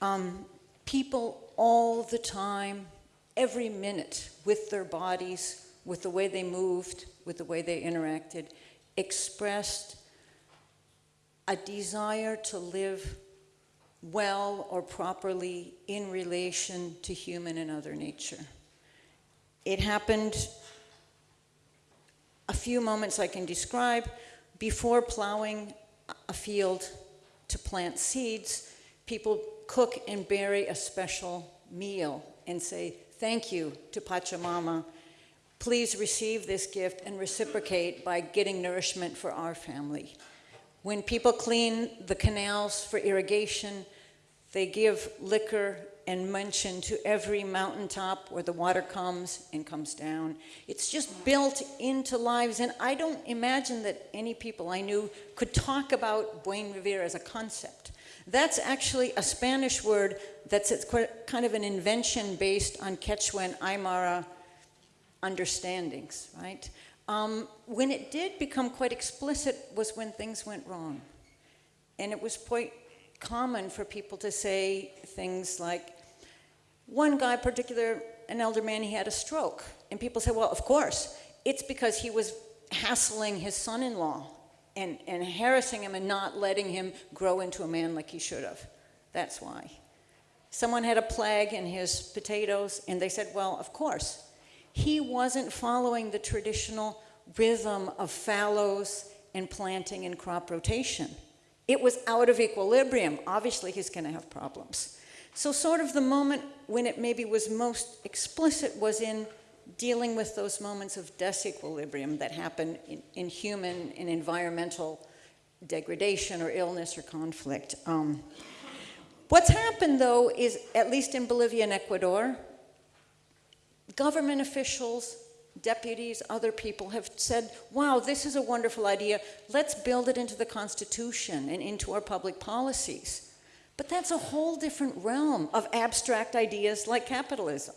Um, people all the time, every minute, with their bodies, with the way they moved, with the way they interacted, expressed a desire to live well or properly in relation to human and other nature. It happened a few moments I can describe before plowing a field to plant seeds, people cook and bury a special meal and say, thank you to Pachamama. Please receive this gift and reciprocate by getting nourishment for our family. When people clean the canals for irrigation, they give liquor and mention to every mountaintop where the water comes and comes down. It's just built into lives, and I don't imagine that any people I knew could talk about Buen Vivir as a concept. That's actually a Spanish word that's kind of an invention based on Quechua and Aymara understandings, right? Um, when it did become quite explicit was when things went wrong. And it was quite common for people to say things like, one guy particular, an elder man, he had a stroke. And people said, well, of course, it's because he was hassling his son-in-law and, and harassing him and not letting him grow into a man like he should have. That's why. Someone had a plague in his potatoes, and they said, well, of course, he wasn't following the traditional rhythm of fallows and planting and crop rotation. It was out of equilibrium. Obviously, he's going to have problems. So, sort of the moment when it maybe was most explicit was in dealing with those moments of disequilibrium that happen in, in human and environmental degradation or illness or conflict. Um, what's happened, though, is at least in Bolivia and Ecuador, government officials, deputies, other people have said, wow, this is a wonderful idea. Let's build it into the Constitution and into our public policies. But that's a whole different realm of abstract ideas like capitalism.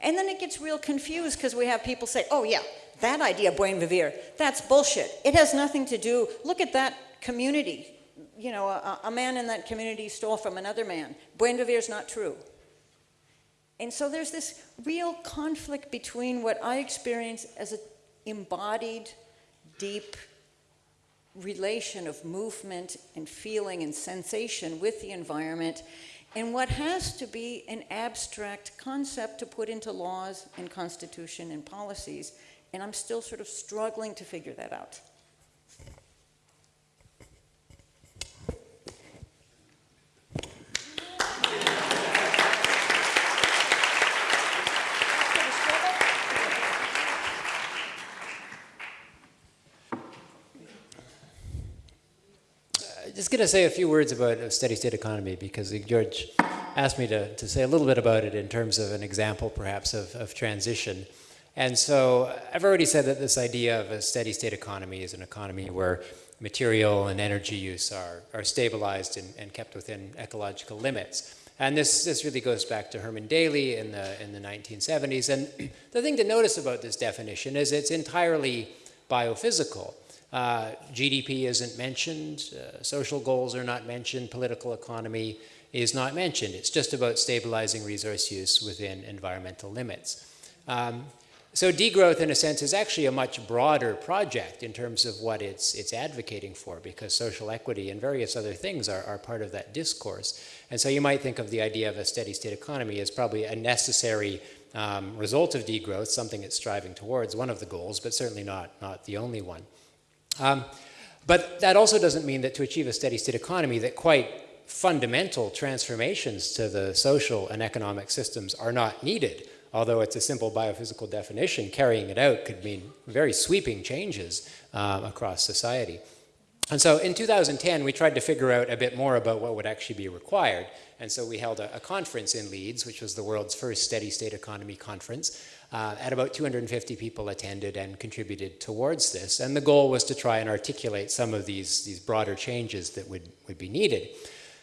And then it gets real confused because we have people say, oh, yeah, that idea, buen vivir, that's bullshit. It has nothing to do, look at that community. You know, a, a man in that community stole from another man. Buen vivir is not true. And so there's this real conflict between what I experience as an embodied, deep relation of movement and feeling and sensation with the environment and what has to be an abstract concept to put into laws and constitution and policies. And I'm still sort of struggling to figure that out. Just going to say a few words about a steady state economy because George asked me to, to say a little bit about it in terms of an example perhaps of, of transition. And so I've already said that this idea of a steady state economy is an economy where material and energy use are, are stabilized and, and kept within ecological limits. And this, this really goes back to Herman Daly in the, in the 1970s. And the thing to notice about this definition is it's entirely biophysical. Uh, GDP isn't mentioned, uh, social goals are not mentioned, political economy is not mentioned. It's just about stabilizing resource use within environmental limits. Um, so degrowth, in a sense, is actually a much broader project in terms of what it's, it's advocating for, because social equity and various other things are, are part of that discourse. And so you might think of the idea of a steady state economy as probably a necessary um, result of degrowth, something it's striving towards, one of the goals, but certainly not, not the only one. Um, but that also doesn't mean that to achieve a steady state economy that quite fundamental transformations to the social and economic systems are not needed. Although it's a simple biophysical definition, carrying it out could mean very sweeping changes um, across society. And so in 2010, we tried to figure out a bit more about what would actually be required. And so we held a, a conference in Leeds, which was the world's first steady state economy conference. Uh, and about 250 people attended and contributed towards this. And the goal was to try and articulate some of these, these broader changes that would, would be needed.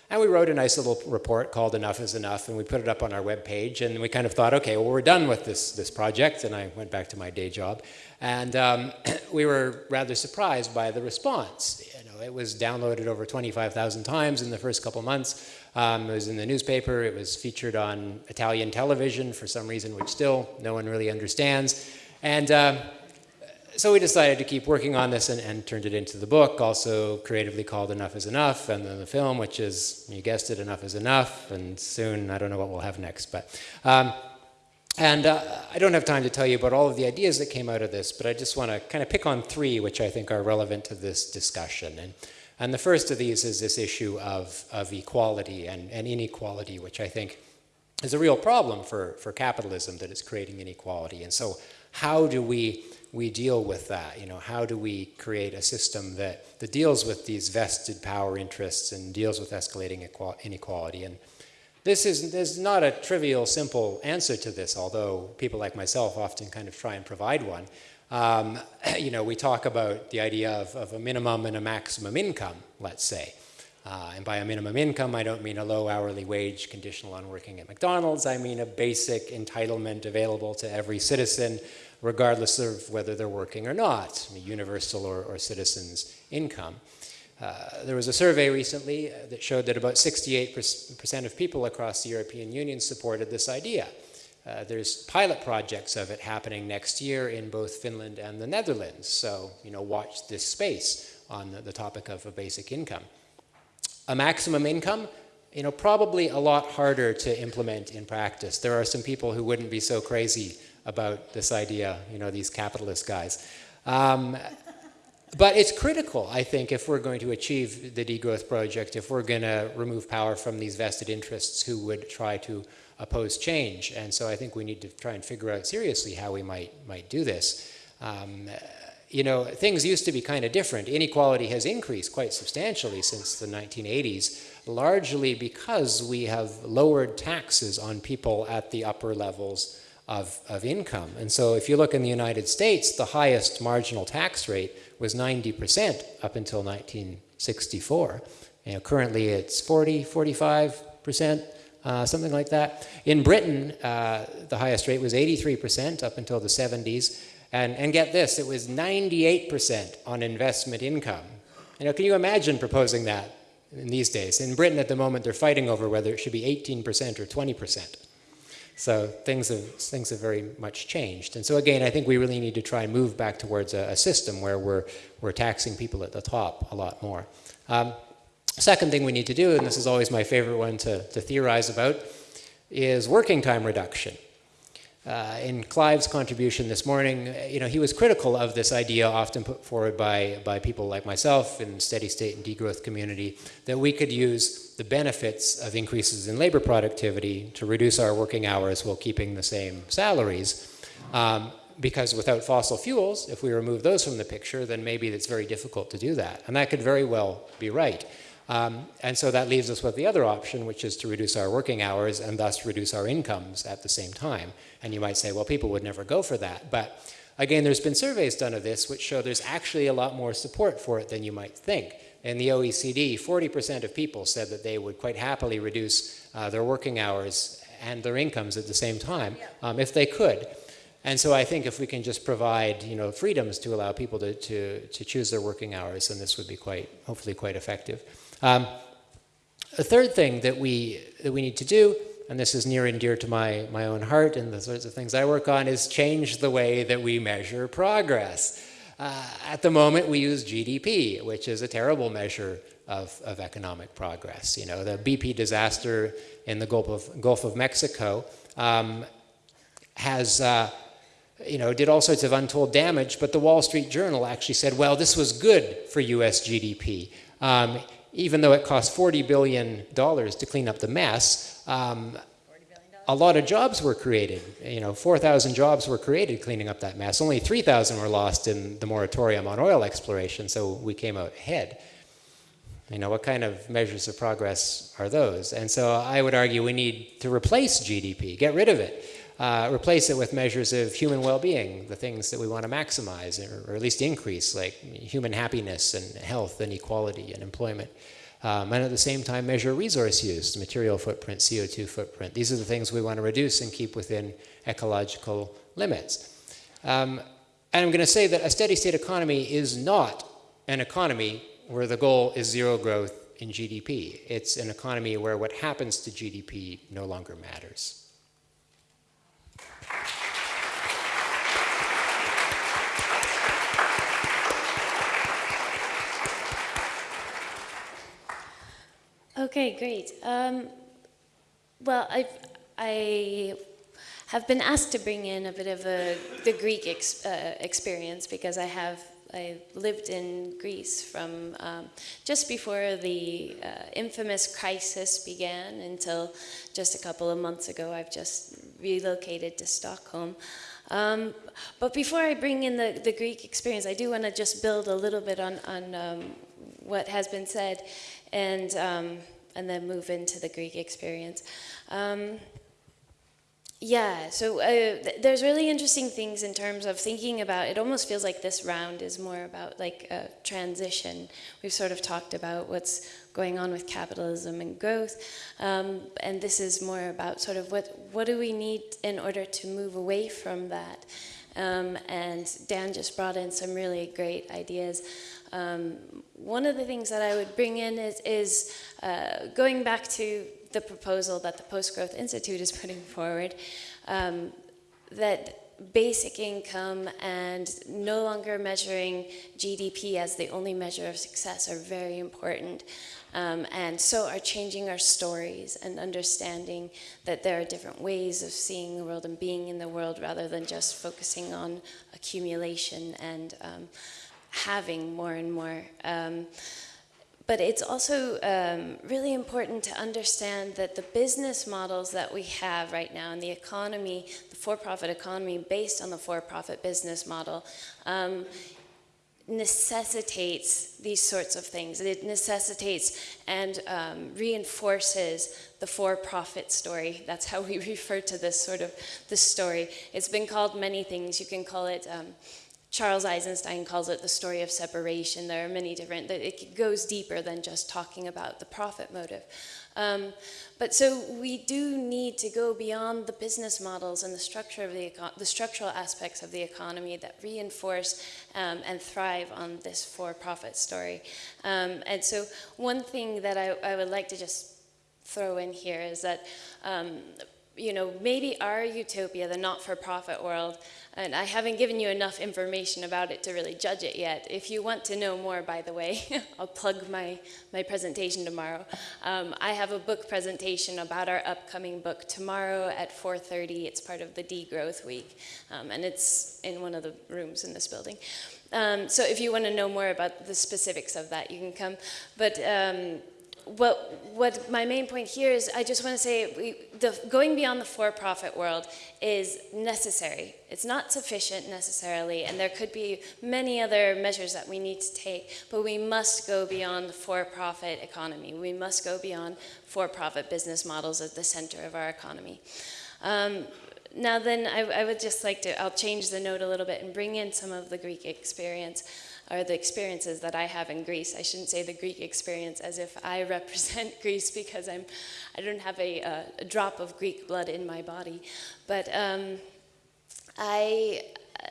And we wrote a nice little report called Enough is Enough, and we put it up on our webpage. And we kind of thought, okay, well, we're done with this, this project. And I went back to my day job. And um, we were rather surprised by the response. You know, it was downloaded over 25,000 times in the first couple months. Um, it was in the newspaper. It was featured on Italian television for some reason, which still no one really understands. And uh, so we decided to keep working on this and, and, turned it into the book, also creatively called Enough is Enough, and then the film, which is, you guessed it, Enough is Enough, and soon, I don't know what we'll have next. But, um, and uh, I don't have time to tell you about all of the ideas that came out of this, but I just want to kind of pick on three which I think are relevant to this discussion. And and the first of these is this issue of, of equality and, and inequality, which I think is a real problem for, for capitalism that is creating inequality. And so how do we, we deal with that? You know, how do we create a system that, that deals with these vested power interests and deals with escalating inequality? And this is there's not a trivial, simple answer to this, although people like myself often kind of try and provide one. Um, you know, we talk about the idea of, of, a minimum and a maximum income, let's say. Uh, and by a minimum income, I don't mean a low hourly wage conditional on working at McDonald's. I mean a basic entitlement available to every citizen, regardless of whether they're working or not, a universal or, or citizen's income. Uh, there was a survey recently that showed that about 68% of people across the European Union supported this idea. Uh, there's pilot projects of it happening next year in both Finland and the Netherlands. So, you know, watch this space on the, the topic of a basic income. A maximum income, you know, probably a lot harder to implement in practice. There are some people who wouldn't be so crazy about this idea, you know, these capitalist guys. Um, but it's critical, I think, if we're going to achieve the degrowth project, if we're going to remove power from these vested interests who would try to oppose change. And so I think we need to try and figure out seriously how we might, might do this. Um, you know, things used to be kind of different. Inequality has increased quite substantially since the 1980s, largely because we have lowered taxes on people at the upper levels of, of income. And so if you look in the United States, the highest marginal tax rate was 90% up until 1964. You know, currently it's 40, 45%, uh, something like that. In Britain, uh, the highest rate was 83% up until the 70s. And, and get this, it was 98% on investment income. You know, can you imagine proposing that in these days? In Britain at the moment, they're fighting over whether it should be 18% or 20%. So things have, things have very much changed. And so again, I think we really need to try and move back towards a, a system where we're, we're taxing people at the top a lot more. Um, second thing we need to do, and this is always my favorite one to, to theorize about, is working time reduction. Uh, in Clive's contribution this morning, you know, he was critical of this idea often put forward by, by people like myself in steady state and degrowth community that we could use the benefits of increases in labor productivity to reduce our working hours while keeping the same salaries. Um, because without fossil fuels, if we remove those from the picture, then maybe it's very difficult to do that. And that could very well be right. Um, and so that leaves us with the other option, which is to reduce our working hours and thus reduce our incomes at the same time. And you might say, well, people would never go for that. But again, there's been surveys done of this which show there's actually a lot more support for it than you might think. In the OECD, 40% of people said that they would quite happily reduce uh, their working hours and their incomes at the same time um, if they could. And so I think if we can just provide, you know, freedoms to allow people to, to, to choose their working hours, then this would be quite, hopefully quite effective. Um, a third thing that we, that we need to do, and this is near and dear to my, my own heart and the sorts of things I work on, is change the way that we measure progress. Uh, at the moment, we use GDP, which is a terrible measure of, of economic progress. You know, the BP disaster in the Gulf of, Gulf of Mexico um, has, uh, you know, did all sorts of untold damage, but the Wall Street Journal actually said, well, this was good for US GDP. Um, even though it cost $40 billion to clean up the mess, um, a lot of jobs were created. You know, 4,000 jobs were created cleaning up that mess. Only 3,000 were lost in the moratorium on oil exploration, so we came out ahead. You know, what kind of measures of progress are those? And so I would argue we need to replace GDP, get rid of it. Uh, replace it with measures of human well-being, the things that we want to maximize or, or, at least increase, like human happiness and health and equality and employment. Um, and at the same time measure resource use, material footprint, CO2 footprint. These are the things we want to reduce and keep within ecological limits. Um, and I'm going to say that a steady state economy is not an economy where the goal is zero growth in GDP. It's an economy where what happens to GDP no longer matters. Okay, great. Um, well, i I have been asked to bring in a bit of a, the Greek ex, uh, experience because I have I lived in Greece from um, just before the uh, infamous crisis began until just a couple of months ago. I've just relocated to Stockholm. Um, but before I bring in the, the Greek experience, I do want to just build a little bit on, on um, what has been said and, um, and then move into the Greek experience. Um, yeah, so uh, th there's really interesting things in terms of thinking about, it almost feels like this round is more about like a transition. We've sort of talked about what's going on with capitalism and growth, um, and this is more about sort of what, what do we need in order to move away from that. Um, and Dan just brought in some really great ideas. Um, one of the things that I would bring in is, is uh, going back to the proposal that the Post Growth Institute is putting forward, um, that basic income and no longer measuring GDP as the only measure of success are very important. Um, and so are changing our stories and understanding that there are different ways of seeing the world and being in the world rather than just focusing on accumulation and um, having more and more. Um, but it's also um, really important to understand that the business models that we have right now in the economy, the for-profit economy based on the for-profit business model, um, necessitates these sorts of things. It necessitates and um, reinforces the for-profit story. That's how we refer to this sort of this story. It's been called many things. You can call it. Charles Eisenstein calls it the story of separation. There are many different, that it goes deeper than just talking about the profit motive. Um, but so we do need to go beyond the business models and the structure of the, the structural aspects of the economy that reinforce um, and thrive on this for-profit story. Um, and so one thing that I, I, would like to just throw in here is that um, you know, maybe our utopia, the not-for-profit world, and I haven't given you enough information about it to really judge it yet. If you want to know more, by the way, I'll plug my, my presentation tomorrow. Um, I have a book presentation about our upcoming book tomorrow at 4.30. It's part of the Degrowth Week, um, and it's in one of the rooms in this building. Um, so if you want to know more about the specifics of that, you can come. But um, what, what my main point here is I just want to say we, the, going beyond the for-profit world is necessary. It's not sufficient necessarily, and there could be many other measures that we need to take, but we must go beyond the for-profit economy. We must go beyond for-profit business models at the center of our economy. Um, now then, I, I would just like to, I'll change the note a little bit and bring in some of the Greek experience or the experiences that I have in Greece. I shouldn't say the Greek experience as if I represent Greece because I'm, I don't have a, a, a drop of Greek blood in my body. But um, I, uh,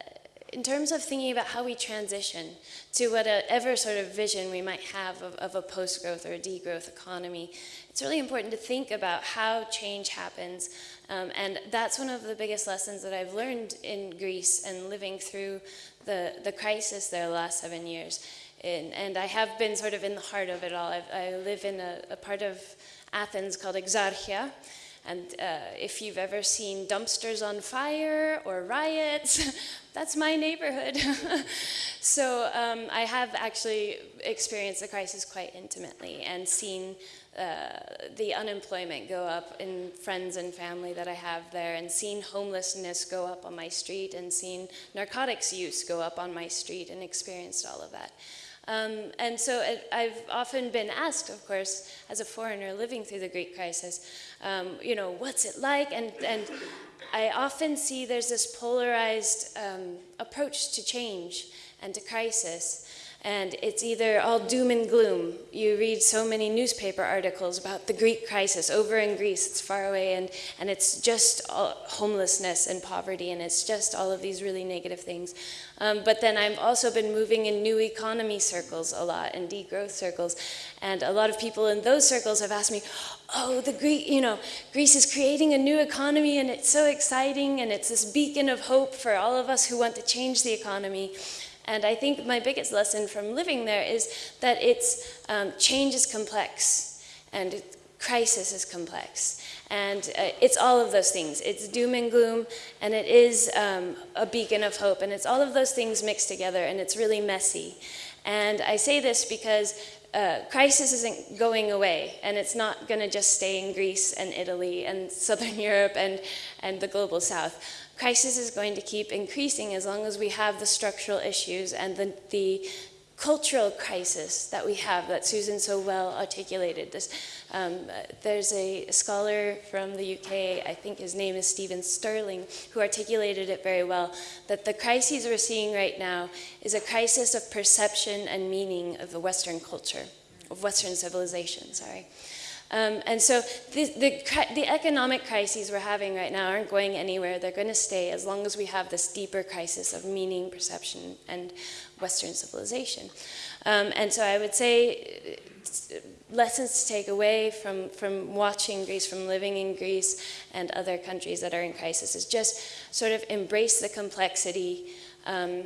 in terms of thinking about how we transition to whatever sort of vision we might have of, of a post-growth or a degrowth economy, it's really important to think about how change happens. Um, and that's one of the biggest lessons that I've learned in Greece and living through the, the crisis there the last seven years. And, and I have been sort of in the heart of it all. I've, i live in a, a, part of Athens called Exarchia. And uh, if you've ever seen dumpsters on fire or riots, that's my neighborhood. so um, I have actually experienced the crisis quite intimately and seen uh, the unemployment go up in friends and family that I have there and seen homelessness go up on my street and seen narcotics use go up on my street and experienced all of that. Um, and so it, I've often been asked, of course, as a foreigner living through the Greek crisis, um, you know, what's it like? And, and I often see there's this polarized um, approach to change and to crisis and it's either all doom and gloom. You read so many newspaper articles about the Greek crisis over in Greece, it's far away, and, and it's just homelessness and poverty, and it's just all of these really negative things. Um, but then I've also been moving in new economy circles a lot, and degrowth circles, and a lot of people in those circles have asked me, oh, the Greek, you know, Greece is creating a new economy, and it's so exciting, and it's this beacon of hope for all of us who want to change the economy. And I think my biggest lesson from living there is that it's um, change is complex and crisis is complex. And uh, it's all of those things. It's doom and gloom, and it is um, a beacon of hope, and it's all of those things mixed together, and it's really messy. And I say this because uh, crisis isn't going away, and it's not going to just stay in Greece and Italy and Southern Europe and, and the global south crisis is going to keep increasing as long as we have the structural issues and the, the cultural crisis that we have that Susan so well articulated. This, um, there's a scholar from the UK, I think his name is Stephen Sterling, who articulated it very well, that the crises we're seeing right now is a crisis of perception and meaning of the Western culture, of Western civilization, sorry. Um, and so the, the, the, economic crises we're having right now aren't going anywhere. They're going to stay as long as we have this deeper crisis of meaning, perception, and Western civilization. Um, and so I would say uh, lessons to take away from, from watching Greece, from living in Greece and other countries that are in crisis is just sort of embrace the complexity um,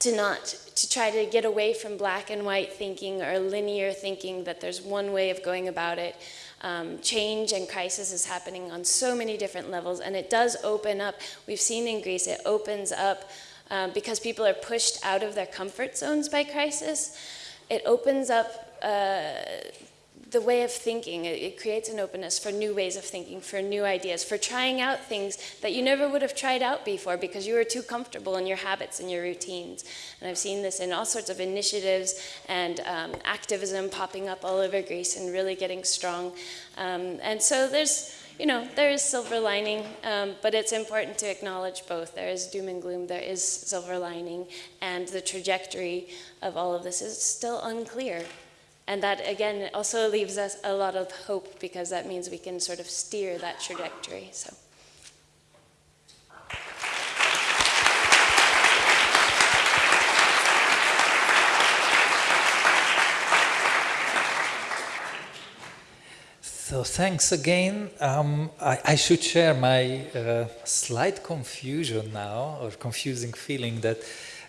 to not, to try to get away from black and white thinking or linear thinking that there's one way of going about it. Um, change and crisis is happening on so many different levels and it does open up, we've seen in Greece, it opens up um, because people are pushed out of their comfort zones by crisis. It opens up uh, the way of thinking. It, it, creates an openness for new ways of thinking, for new ideas, for trying out things that you never would have tried out before because you were too comfortable in your habits and your routines. And I've seen this in all sorts of initiatives and um, activism popping up all over Greece and really getting strong. Um, and so there's you know, there is silver lining, um, but it's important to acknowledge both. There is doom and gloom, there is silver lining, and the trajectory of all of this is still unclear. And that, again, also leaves us a lot of hope because that means we can sort of steer that trajectory. So. So thanks again. Um, I, I, should share my uh, slight confusion now, or confusing feeling that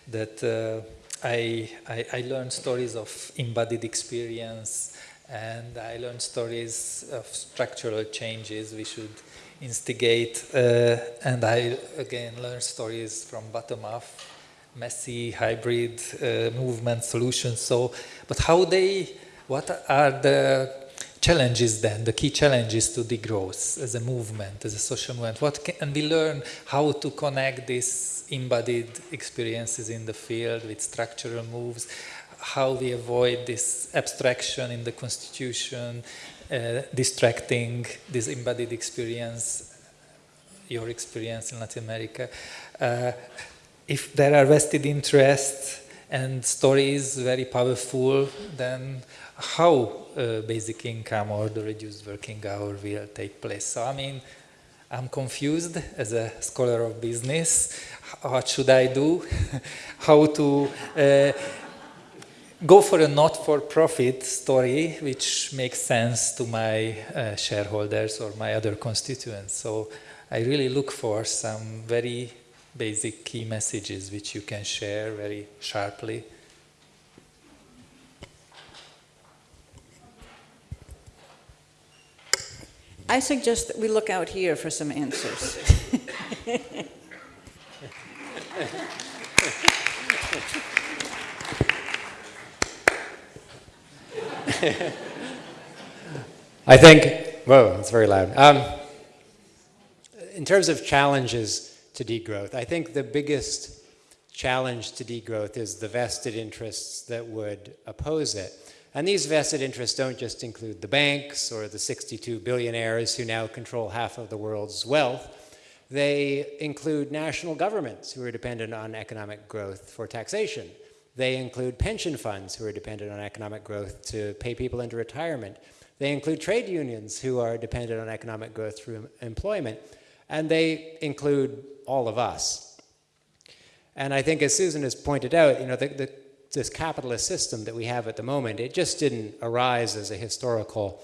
that uh, I, I, I learned stories of embodied experience, and I learned stories of structural changes we should instigate, uh, and I again learned stories from bottom up, messy hybrid uh, movement solutions. So, but how they, what are the challenges then, the key challenges to degrowth as a movement, as a social movement? What can we learn how to connect these embodied experiences in the field with structural moves? How we avoid this abstraction in the constitution, uh, distracting this embodied experience, your experience in Latin America. Uh, if there are vested interests and stories very powerful, then how uh, basic income or the reduced working hour will take place. So I mean, I'm confused as a scholar of business. What should I do? how to uh, go for a not-for-profit story which makes sense to my uh, shareholders or my other constituents. So I really look for some very basic key messages which you can share very sharply. I suggest that we look out here for some answers. I think, whoa, it's very loud. Um, in terms of challenges to degrowth, I think the biggest challenge to degrowth is the vested interests that would oppose it. And these vested interests don't just include the banks or the 62 billionaires who now control half of the world's wealth. They include national governments who are dependent on economic growth for taxation. They include pension funds who are dependent on economic growth to pay people into retirement. They include trade unions who are dependent on economic growth through employment. And they include all of us. And I think as Susan has pointed out, you know, the, the this capitalist system that we have at the moment, it just didn't arise as a historical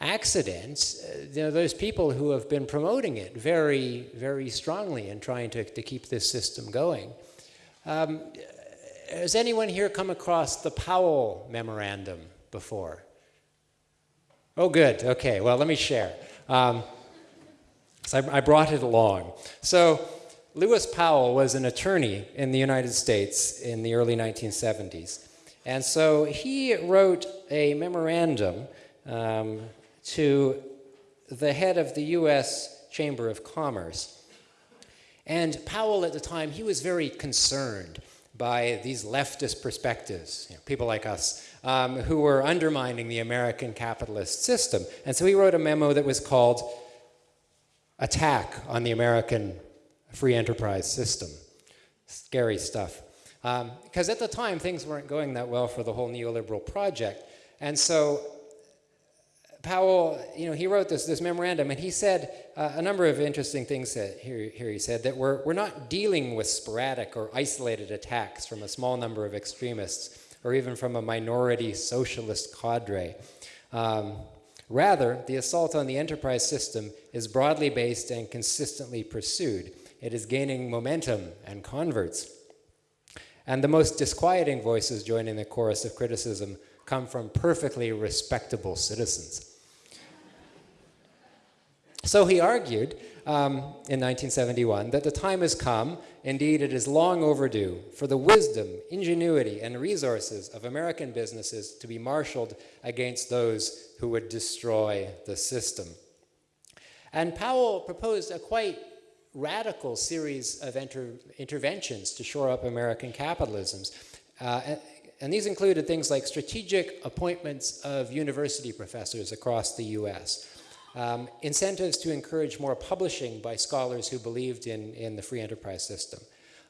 accident. Uh, you know, there's people who have been promoting it very, very strongly and trying to, to keep this system going. Um, has anyone here come across the Powell Memorandum before? Oh, good. Okay, well, let me share. Um, so I, I brought it along. So Lewis Powell was an attorney in the United States in the early 1970s. And so he wrote a memorandum um, to the head of the US Chamber of Commerce. And Powell at the time, he was very concerned by these leftist perspectives, you know, people like us, um, who were undermining the American capitalist system. And so he wrote a memo that was called Attack on the American free enterprise system. Scary stuff. Because um, at the time, things weren't going that well for the whole neoliberal project. And so Powell, you know, he wrote this, this memorandum and he said uh, a number of interesting things that here, here he said that we're, we're not dealing with sporadic or isolated attacks from a small number of extremists or even from a minority socialist cadre. Um, rather, the assault on the enterprise system is broadly based and consistently pursued it is gaining momentum and converts. And the most disquieting voices joining the chorus of criticism come from perfectly respectable citizens. So he argued um, in 1971 that the time has come, indeed it is long overdue, for the wisdom, ingenuity, and resources of American businesses to be marshaled against those who would destroy the system. And Powell proposed a quite radical series of inter interventions to shore up American capitalisms. Uh, and, and these included things like strategic appointments of university professors across the US, um, incentives to encourage more publishing by scholars who believed in, in the free enterprise system,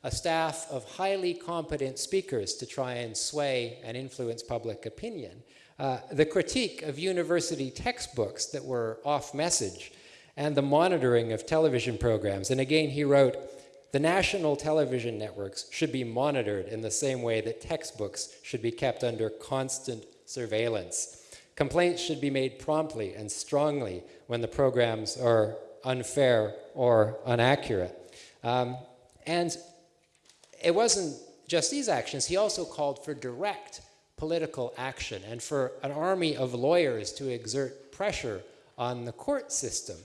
a staff of highly competent speakers to try and sway and influence public opinion, uh, the critique of university textbooks that were off message, and the monitoring of television programs. And again, he wrote, the national television networks should be monitored in the same way that textbooks should be kept under constant surveillance. Complaints should be made promptly and strongly when the programs are unfair or inaccurate. Um, and it wasn't just these actions, he also called for direct political action and for an army of lawyers to exert pressure on the court system.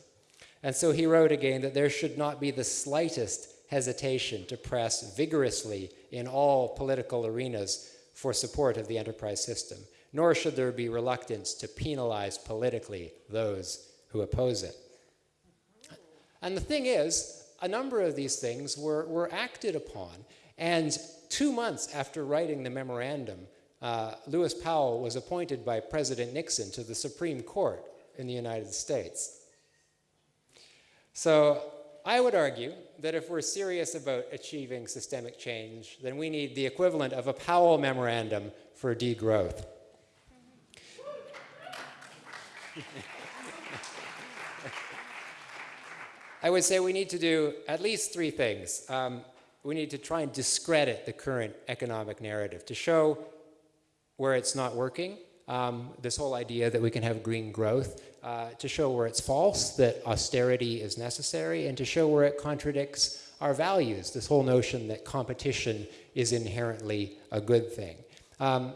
And so he wrote again that there should not be the slightest hesitation to press vigorously in all political arenas for support of the enterprise system, nor should there be reluctance to penalize politically those who oppose it. And the thing is, a number of these things were, were acted upon, and two months after writing the memorandum, uh, Lewis Powell was appointed by President Nixon to the Supreme Court in the United States. So I would argue that if we're serious about achieving systemic change, then we need the equivalent of a Powell memorandum for degrowth. I would say we need to do at least three things. Um, we need to try and discredit the current economic narrative to show where it's not working, um, this whole idea that we can have green growth, uh, to show where it's false, that austerity is necessary, and to show where it contradicts our values, this whole notion that competition is inherently a good thing. Um,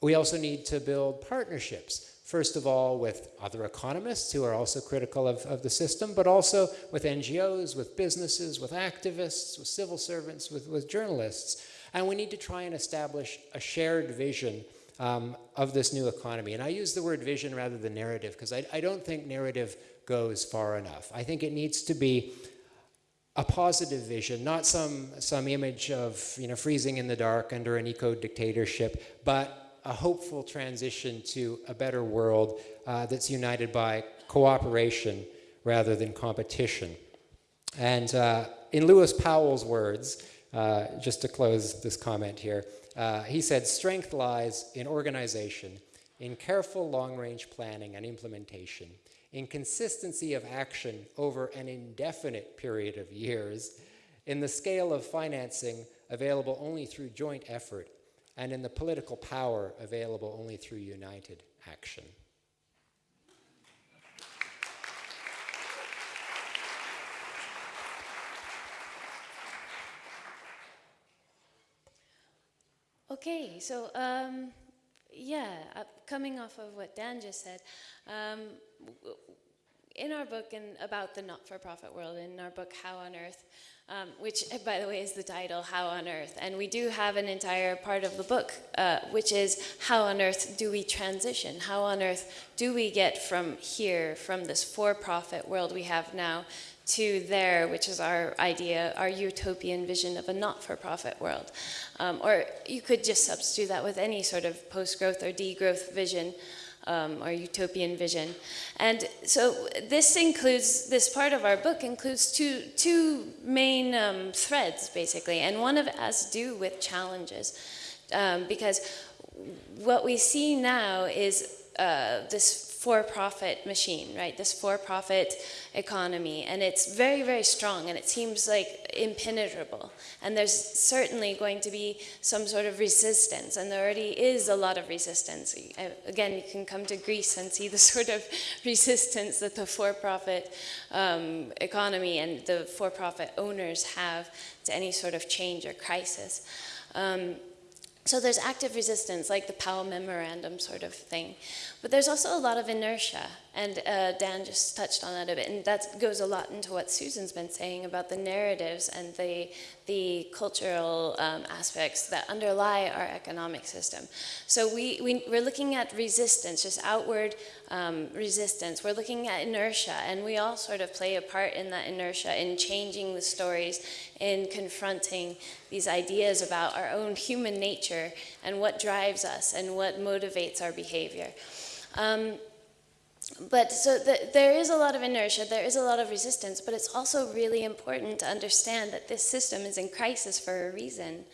we also need to build partnerships, first of all with other economists who are also critical of, of the system, but also with NGOs, with businesses, with activists, with civil servants, with, with journalists. And we need to try and establish a shared vision um, of this new economy. And I use the word vision rather than narrative because I, I don't think narrative goes far enough. I think it needs to be a positive vision, not some, some image of you know, freezing in the dark under an eco-dictatorship, but a hopeful transition to a better world uh, that's united by cooperation rather than competition. And uh, in Lewis Powell's words, uh, just to close this comment here, uh, he said, strength lies in organization, in careful long-range planning and implementation, in consistency of action over an indefinite period of years, in the scale of financing available only through joint effort, and in the political power available only through united action. Okay, so um, yeah, uh, coming off of what Dan just said, um, in our book and about the not-for-profit world, in our book How on Earth, um, which by the way is the title, How on Earth, and we do have an entire part of the book, uh, which is how on earth do we transition? How on earth do we get from here, from this for-profit world we have now, to there, which is our idea, our utopian vision of a not-for-profit world. Um, or you could just substitute that with any sort of post-growth or degrowth vision um, or utopian vision. And so this includes, this part of our book includes two, two main um, threads, basically, and one of to do with challenges. Um, because what we see now is uh, this for-profit machine, right? This for-profit economy, and it's very, very strong, and it seems like impenetrable. And there's certainly going to be some sort of resistance, and there already is a lot of resistance. Again, you can come to Greece and see the sort of resistance that the for-profit um, economy and the for-profit owners have to any sort of change or crisis. Um, so there's active resistance, like the Powell Memorandum sort of thing. But there's also a lot of inertia. And uh, Dan just touched on that a bit, and that goes a lot into what Susan's been saying about the narratives and the the cultural um, aspects that underlie our economic system. So we, we we're looking at resistance, just outward um, resistance. We're looking at inertia, and we all sort of play a part in that inertia in changing the stories, in confronting these ideas about our own human nature and what drives us and what motivates our behavior. Um, but so the, there is a lot of inertia, there is a lot of resistance, but it's also really important to understand that this system is in crisis for a reason.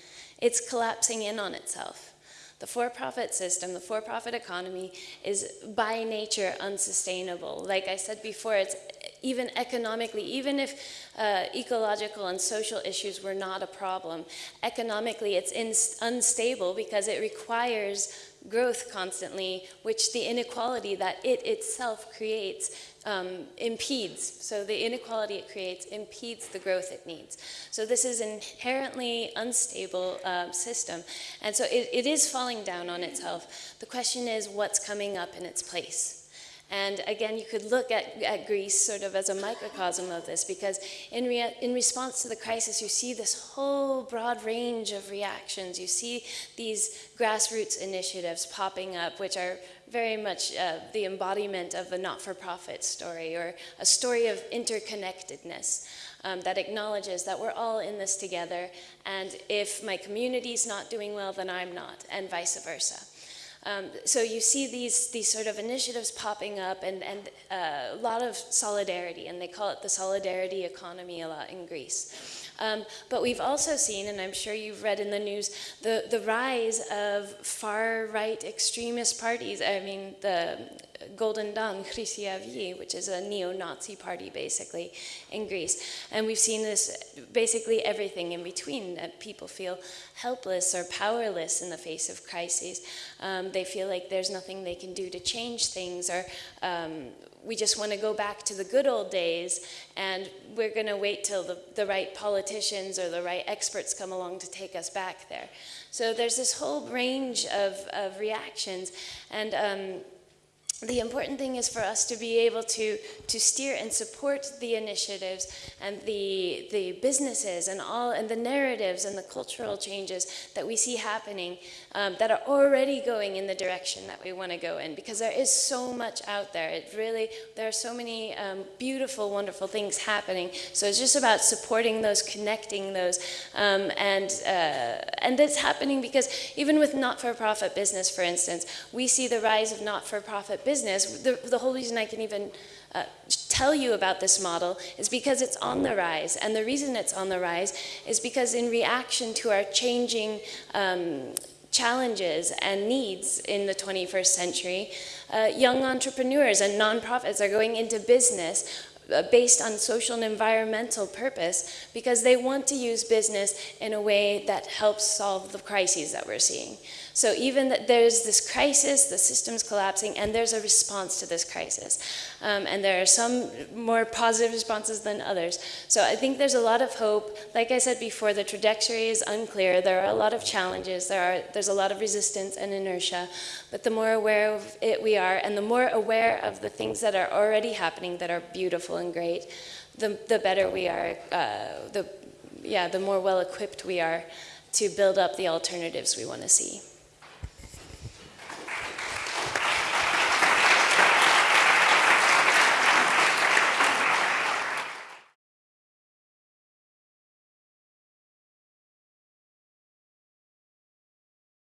It's collapsing in on itself. The for-profit system, the for-profit economy is by nature unsustainable. Like I said before, it's even economically, even if uh, ecological and social issues were not a problem, economically it's unstable because it requires growth constantly, which the inequality that it itself creates um, impedes. So the inequality it creates impedes the growth it needs. So this is inherently unstable uh, system. And so it, it is falling down on itself. The question is what's coming up in its place? And again, you could look at, at Greece sort of as a microcosm of this because in, rea in response to the crisis, you see this whole broad range of reactions. You see these grassroots initiatives popping up, which are very much uh, the embodiment of a not-for-profit story or a story of interconnectedness. Um, that acknowledges that we're all in this together, and if my community's not doing well, then I'm not, and vice versa. Um, so you see these, these sort of initiatives popping up and, and uh, a lot of solidarity, and they call it the solidarity economy a lot in Greece. Um, but we've also seen, and I'm sure you've read in the news, the, the rise of far-right extremist parties. I mean, the Golden Dawn, which is a neo-Nazi party basically in Greece. And we've seen this basically everything in between, that people feel helpless or powerless in the face of crises. Um, they feel like there's nothing they can do to change things or um, we just want to go back to the good old days and we're going to wait till the, the right politicians or the right experts come along to take us back there. So there's this whole range of, of reactions and um, the important thing is for us to be able to, to steer and support the initiatives and the, the businesses and all and the narratives and the cultural changes that we see happening um, that are already going in the direction that we want to go in because there is so much out there. It really, there are so many um, beautiful, wonderful things happening. So it's just about supporting those, connecting those, um, and, uh, and it's happening because even with not-for-profit business, for instance, we see the rise of not-for-profit business, the, the whole reason I can even uh, tell you about this model is because it's on the rise. And the reason it's on the rise is because in reaction to our changing um, challenges and needs in the 21st century, uh, young entrepreneurs and nonprofits are going into business uh, based on social and environmental purpose because they want to use business in a way that helps solve the crises that we're seeing. So even that there's this crisis, the system's collapsing, and there's a response to this crisis. Um, and there are some more positive responses than others. So I think there's a lot of hope. Like I said before, the trajectory is unclear. There are a lot of challenges. There are, there's a lot of resistance and inertia. But the more aware of it we are, and the more aware of the things that are already happening that are beautiful and great, the, the better we are, uh, the, yeah, the more well equipped we are to build up the alternatives we want to see.